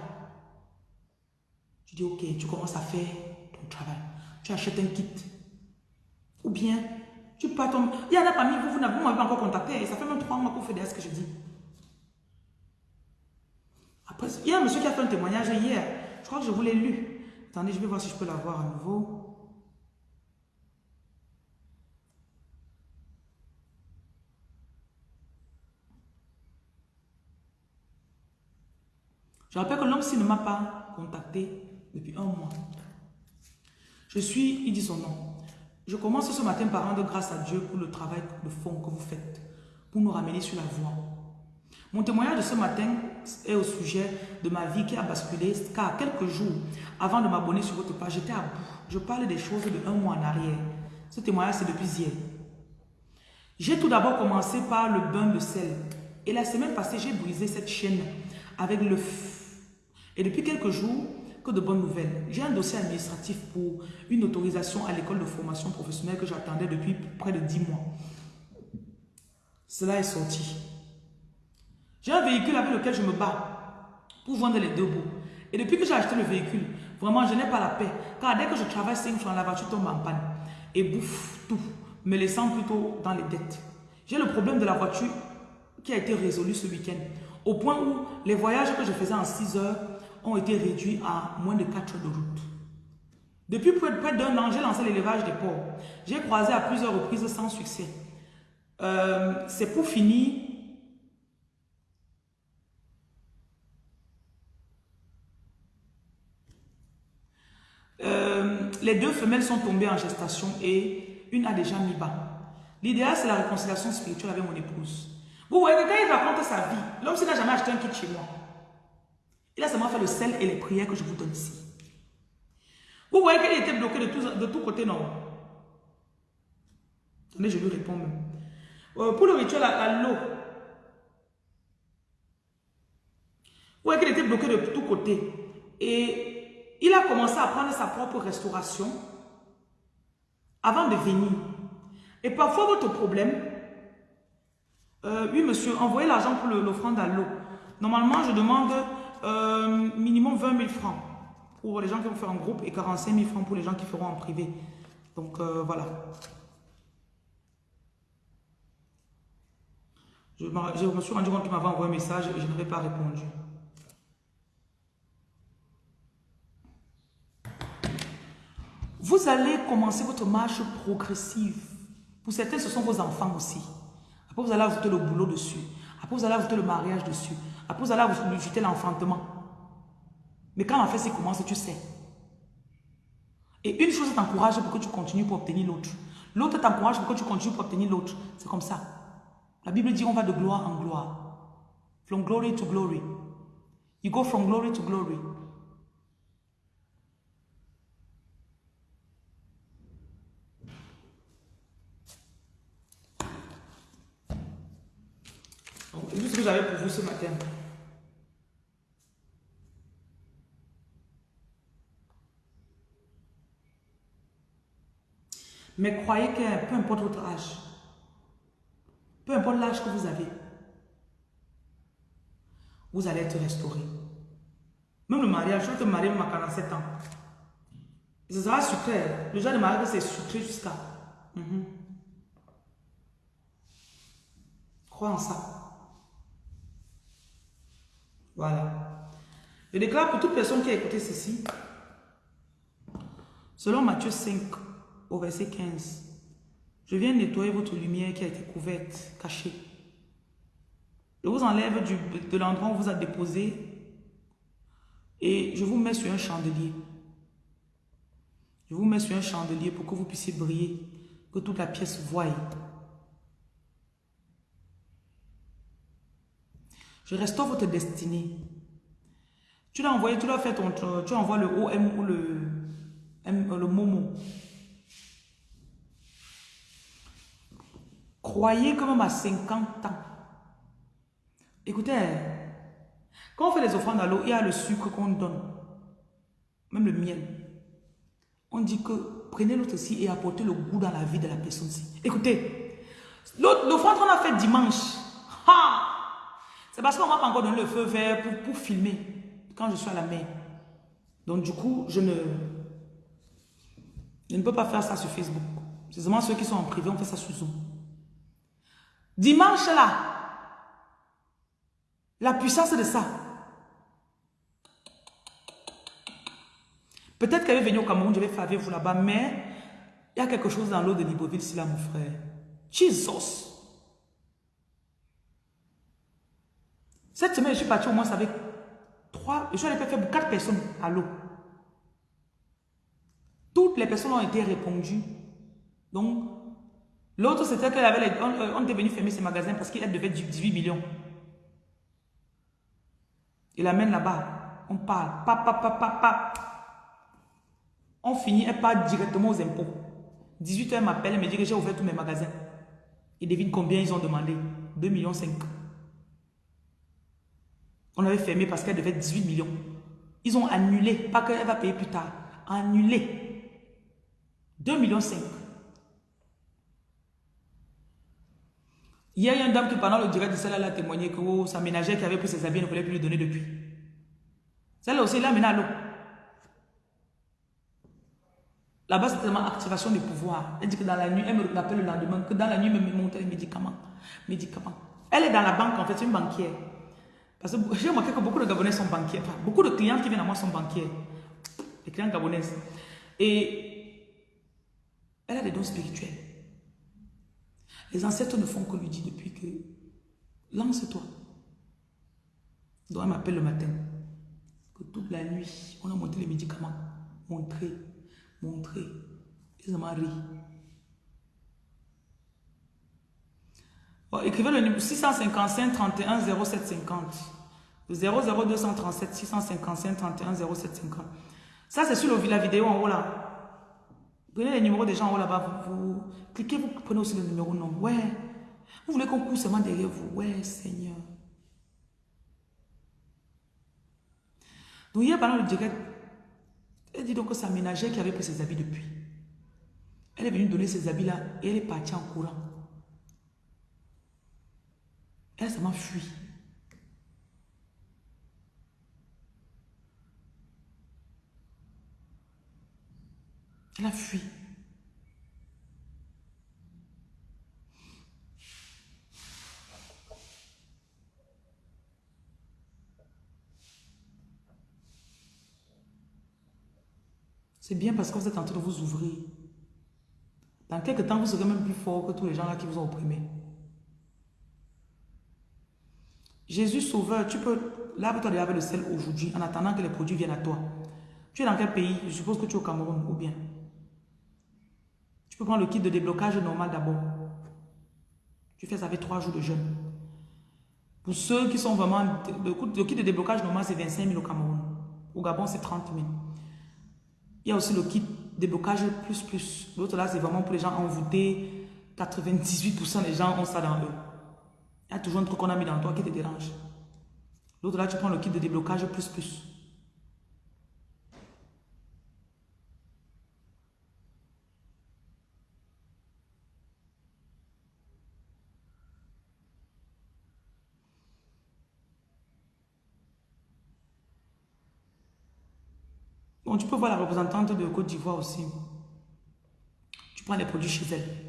Tu dis ok, tu commences à faire ton travail. Tu achètes un kit. Ou bien, tu pars ton... Il y en a parmi vous, vous n'avez pas encore contacté. Ça fait même trois mois qu'on fait ce que je dis. Après, il y a un monsieur qui a fait un témoignage hier. Je crois que je vous l'ai lu. Attendez, je vais voir si je peux l'avoir à nouveau. Je rappelle que l'homme s'il ne m'a pas contacté depuis un mois. Je suis, il dit son nom. Je commence ce matin par rendre grâce à Dieu pour le travail de fond que vous faites, pour nous ramener sur la voie. Mon témoignage de ce matin est au sujet de ma vie qui a basculé, car quelques jours avant de m'abonner sur votre page, j'étais à bout. Je parle des choses de un mois en arrière. Ce témoignage, c'est depuis hier. J'ai tout d'abord commencé par le bain de sel. Et la semaine passée, j'ai brisé cette chaîne avec le feu. Et depuis quelques jours, que de bonnes nouvelles. J'ai un dossier administratif pour une autorisation à l'école de formation professionnelle que j'attendais depuis près de 10 mois. Cela est sorti. J'ai un véhicule avec lequel je me bats pour vendre les deux bouts. Et depuis que j'ai acheté le véhicule, vraiment, je n'ai pas la paix. Car dès que je travaille 5 francs, la voiture tombe en panne et bouffe tout, me laissant plutôt dans les dettes. J'ai le problème de la voiture qui a été résolu ce week-end. Au point où les voyages que je faisais en 6 heures ont été réduits à moins de 4 heures de route. Depuis près d'un an, j'ai lancé l'élevage des porcs. J'ai croisé à plusieurs reprises sans succès. Euh, C'est pour finir Euh, les deux femelles sont tombées en gestation et une a déjà mis bas. L'idéal, c'est la réconciliation spirituelle avec mon épouse. Vous voyez, quand il raconte sa vie, l'homme n'a jamais acheté un kit chez moi. Il a seulement fait le sel et les prières que je vous donne ici. Vous voyez qu'elle était bloquée de tous de côtés, non? Attendez, je lui réponds même. Euh, pour le rituel à, l'eau, vous voyez qu'elle était bloquée de tous côtés. Et il a commencé à prendre sa propre restauration avant de venir. Et parfois, votre problème, euh, oui monsieur, envoyez l'argent pour l'offrande à l'eau. Normalement, je demande euh, minimum 20 000 francs pour les gens qui vont faire en groupe et 45 000 francs pour les gens qui feront en privé. Donc, euh, voilà. Je, je me suis rendu compte qu'il m'avait envoyé un message et je n'avais pas répondu. Vous allez commencer votre marche progressive. Pour certains, ce sont vos enfants aussi. Après, vous allez ajouter le boulot dessus. Après, vous allez ajouter le mariage dessus. Après, vous allez ajouter l'enfantement. Mais quand la fête commence, tu sais. Et une chose t'encourage pour que tu continues pour obtenir l'autre. L'autre t'encourage pour que tu continues pour obtenir l'autre. C'est comme ça. La Bible dit on va de gloire en gloire. From glory to glory. You go from glory to glory. C'est ce que j'avais pour vous ce matin. Mais croyez que peu importe votre âge, peu importe l'âge que vous avez, vous allez être restauré. Même le mariage, je vais te marier à 47 ans. Ce sera sucré. Le genre de mariage, c'est sucré jusqu'à. Mhm. Crois en ça. Voilà. Je déclare pour toute personne qui a écouté ceci, selon Matthieu 5, au verset 15, je viens nettoyer votre lumière qui a été couverte, cachée. Je vous enlève du, de l'endroit où vous a déposé et je vous mets sur un chandelier. Je vous mets sur un chandelier pour que vous puissiez briller, que toute la pièce voie. Je restaure votre destinée. Tu l'as envoyé, tu l'as fait ton, tu envoies le OM ou le, le Momo. Croyez que même à 50 ans, écoutez, quand on fait les offrandes à l'eau, il y a le sucre qu'on donne, même le miel. On dit que prenez l'autre aussi et apportez le goût dans la vie de la personne ci. Écoutez, l'offrande qu'on a fait dimanche, c'est parce qu'on m'a pas encore donné le feu vert pour, filmer quand je suis à la mer. Donc du coup, je ne, je ne peux pas faire ça sur Facebook. C'est seulement ceux qui sont en privé, on fait ça sur Zoom. Dimanche là, la puissance de ça. Peut-être qu'elle est venue au Cameroun, je vais faire avec vous là-bas, mais il y a quelque chose dans l'eau de Libreville, c'est là, mon frère. Jesus! Cette semaine, je suis parti au moins avec trois, je suis allé faire quatre personnes à l'eau. Toutes les personnes ont été répondues. Donc, l'autre, c'était qu'elle avait, les, on, était venu fermer ses magasins parce qu'elle devait 18 millions. Il amène là-bas. On parle. Pa, pa, pa, pa, pa. On finit, elle part directement aux impôts. 18 h elle m'appelle, elle me dit que j'ai ouvert tous mes magasins. Et devine combien ils ont demandé 2 millions 5. On avait fermé parce qu'elle devait 18 millions. Ils ont annulé, pas qu'elle va payer plus tard. Annulé. 2 millions 5. Il y a une dame qui, pendant le direct de celle-là, a témoigné que oh, sa ménagère qui avait pris ses habits ne voulait plus lui donner depuis. Celle-là aussi, elle a mené à l'eau. Là-bas, c'est tellement activation du pouvoir. Elle dit que dans la nuit, elle me rappelle le lendemain, que dans la nuit, elle me montre les médicaments. Médicaments. Elle est dans la banque, en fait, c'est une banquière. Parce que j'ai remarqué que beaucoup de Gabonais sont banquiers. Enfin, beaucoup de clients qui viennent à moi sont banquiers. Les clients gabonais. Et elle a des dons spirituels. Les ancêtres ne font que lui dire depuis que lance-toi. Donc elle m'appelle le matin. Que toute la nuit, on a monté les médicaments. Montré montrer. Ils ont ri. Écrivez le numéro 655 31 0750. 00237 655 31 0750. Ça, c'est sur la vidéo en haut là. Prenez les numéros des gens en haut là-bas. Vous, cliquez, vous prenez aussi le numéro non. Ouais. Vous voulez qu'on court seulement derrière vous. Ouais, Seigneur. Donc, hier, pendant le direct, elle dit donc que sa ménagère qui avait pris ses habits depuis. Elle est venue donner ses habits là et elle est partie en courant. Elle s'est fui. Elle a fui. C'est bien parce que vous êtes en train de vous ouvrir. Dans quelques temps, vous serez même plus fort que tous les gens là qui vous ont opprimé. Jésus sauveur, tu peux lave-toi avec le sel aujourd'hui en attendant que les produits viennent à toi. Tu es dans quel pays? Je suppose que tu es au Cameroun ou bien? Tu peux prendre le kit de déblocage normal d'abord. Tu fais ça avec trois jours de jeûne. Pour ceux qui sont vraiment... Le kit de déblocage normal, c'est 25 000 au Cameroun. Au Gabon, c'est 30 000. Il y a aussi le kit déblocage plus plus. L'autre là, c'est vraiment pour les gens envoûtés. 98% des gens ont ça dans eux. Il y a toujours un truc qu'on a mis dans toi qui te dérange. L'autre là, tu prends le kit de déblocage plus plus. Bon, tu peux voir la représentante de Côte d'Ivoire aussi. Tu prends les produits chez elle.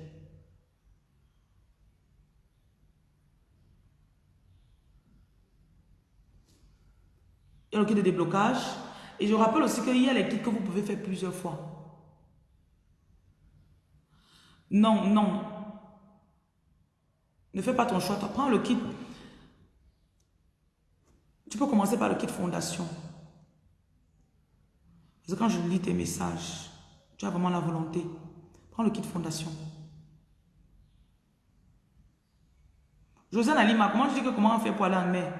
Il y a le kit de déblocage. Et je rappelle aussi qu'il y a les kits que vous pouvez faire plusieurs fois. Non, non. Ne fais pas ton choix. Prends le kit. Tu peux commencer par le kit fondation. Parce que quand je lis tes messages, tu as vraiment la volonté. Prends le kit fondation. Josiane Alima, comment tu dis que comment on fait pour aller en mer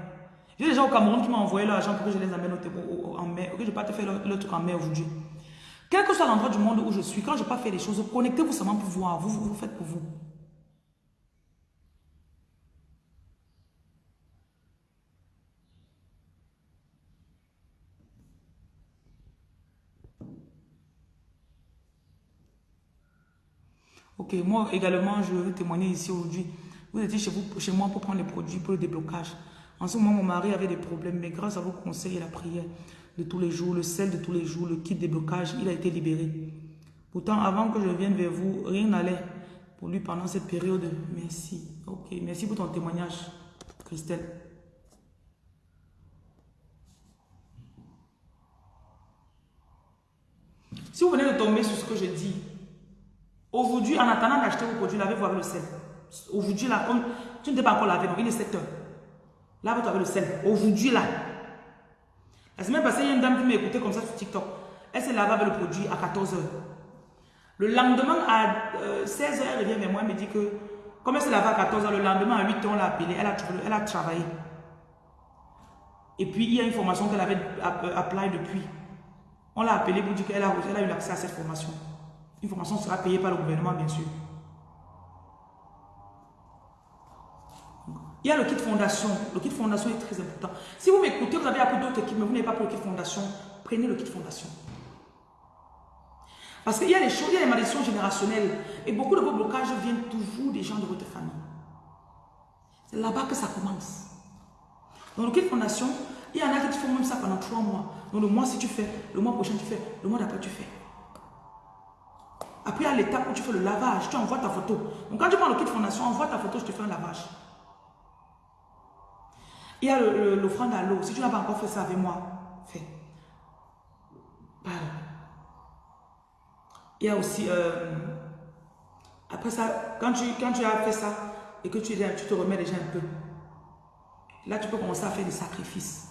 J'ai des gens au Cameroun qui m'ont envoyé l'argent pour que je les amène en mer. Ok, je pas te faire le, truc en mer aujourd'hui. Quel que soit l'endroit du monde où je suis, quand je n'ai pas fait les choses, connectez-vous seulement pour voir. Vous, vous, vous faites pour vous. Ok, moi également, je veux témoigner ici aujourd'hui. Vous étiez chez, vous, chez moi pour prendre les produits pour le déblocage. En ce moment, mon mari avait des problèmes, mais grâce à vos conseils et la prière de tous les jours, le sel de tous les jours, le kit déblocage, il a été libéré. Pourtant, avant que je vienne vers vous, rien n'allait pour lui pendant cette période. Merci. Ok, merci pour ton témoignage, Christelle. Si vous venez de tomber sur ce que je dis, Aujourd'hui, en attendant d'acheter vos produits, lavez-vous avec le sel. Aujourd'hui, là, comme tu ne t'es pas encore lavé, donc il est 7 heures. Lave-toi avec le sel. Aujourd'hui, là. La semaine passée, il y a une dame qui m'a écouté comme ça sur TikTok. Elle s'est lavée avec le produit à 14 heures. Le lendemain, à 16 euh, elle revient vers moi, elle me dit que, comme elle s'est lavée à 14 heures, le lendemain, à 8 heures, on l'a appelée, elle a, elle a travaillé. Et puis, il y a une formation qu'elle avait euh, appelée depuis. On l'a appelée pour dire qu'elle a, a eu l'accès à cette formation. Une formation sera payée par le gouvernement, bien sûr. Il y a le kit fondation. Le kit fondation est très important. Si vous m'écoutez, vous avez appris d'autres équipes, mais vous n'avez pas pris le kit fondation, prenez le kit fondation. Parce qu'il y a des choses, il y a des malédictions générationnelles. Et beaucoup de vos blocages viennent toujours des gens de votre famille. C'est là-bas que ça commence. Dans le kit fondation, il y en a qui font même ça pendant trois mois. Donc le mois si tu fais, le mois prochain tu fais, le mois d'après tu fais. Après, à l'étape où tu fais le lavage, tu envoies ta photo. Donc, quand tu prends le kit fondation, envoie ta photo, je te fais un lavage. Il y a l'offrande à l'eau. Si tu n'as pas encore fait ça avec moi, fais. Il y a aussi, euh, après ça, quand tu, quand tu as fait ça et que tu, tu te remets déjà un peu, là, tu peux commencer à faire des sacrifices.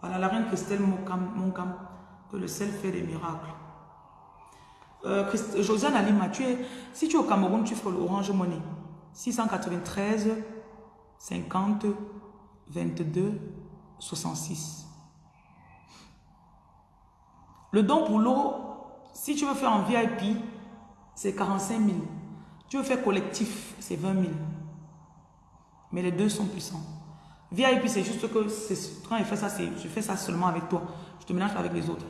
Voilà, la reine Christelle Moncam, que le sel fait des miracles. Euh, Josiane Alima, si tu es au Cameroun, tu fais l'Orange Money. 693 50 22 66. Le don pour l'eau, si tu veux faire en VIP, c'est 45 000. Tu veux faire collectif, c'est 20 000. Mais les deux sont puissants. VIP, c'est juste que quand je fais ça, je fais ça seulement avec toi. Je te mélange avec les autres.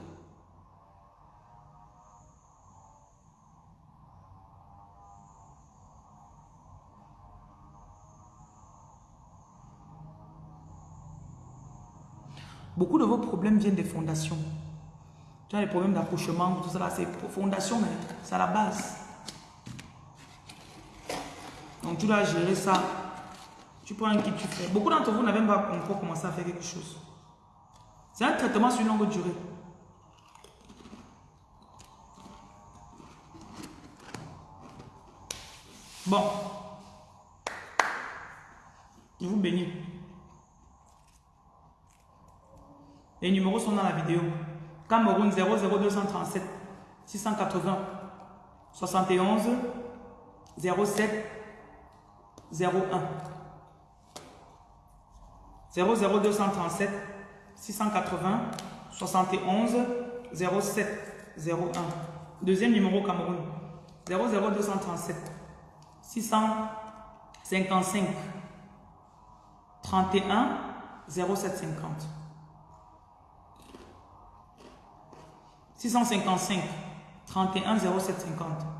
Beaucoup de vos problèmes viennent des fondations. Tu as les problèmes d'accouchement, tout ça c'est fondation, mais c'est à la base. Donc tu dois gérer ça tu prends un kit, tu fais. Beaucoup d'entre vous n'avez pas encore commencé à faire quelque chose. C'est un traitement sur une longue durée. Bon. Je vous bénis. Les numéros sont dans la vidéo. Cameroun 00237 680 71 07 01. 00237 680 71 07 01. Deuxième numéro Cameroun. 00237 655 31 0750. 655 31 0750.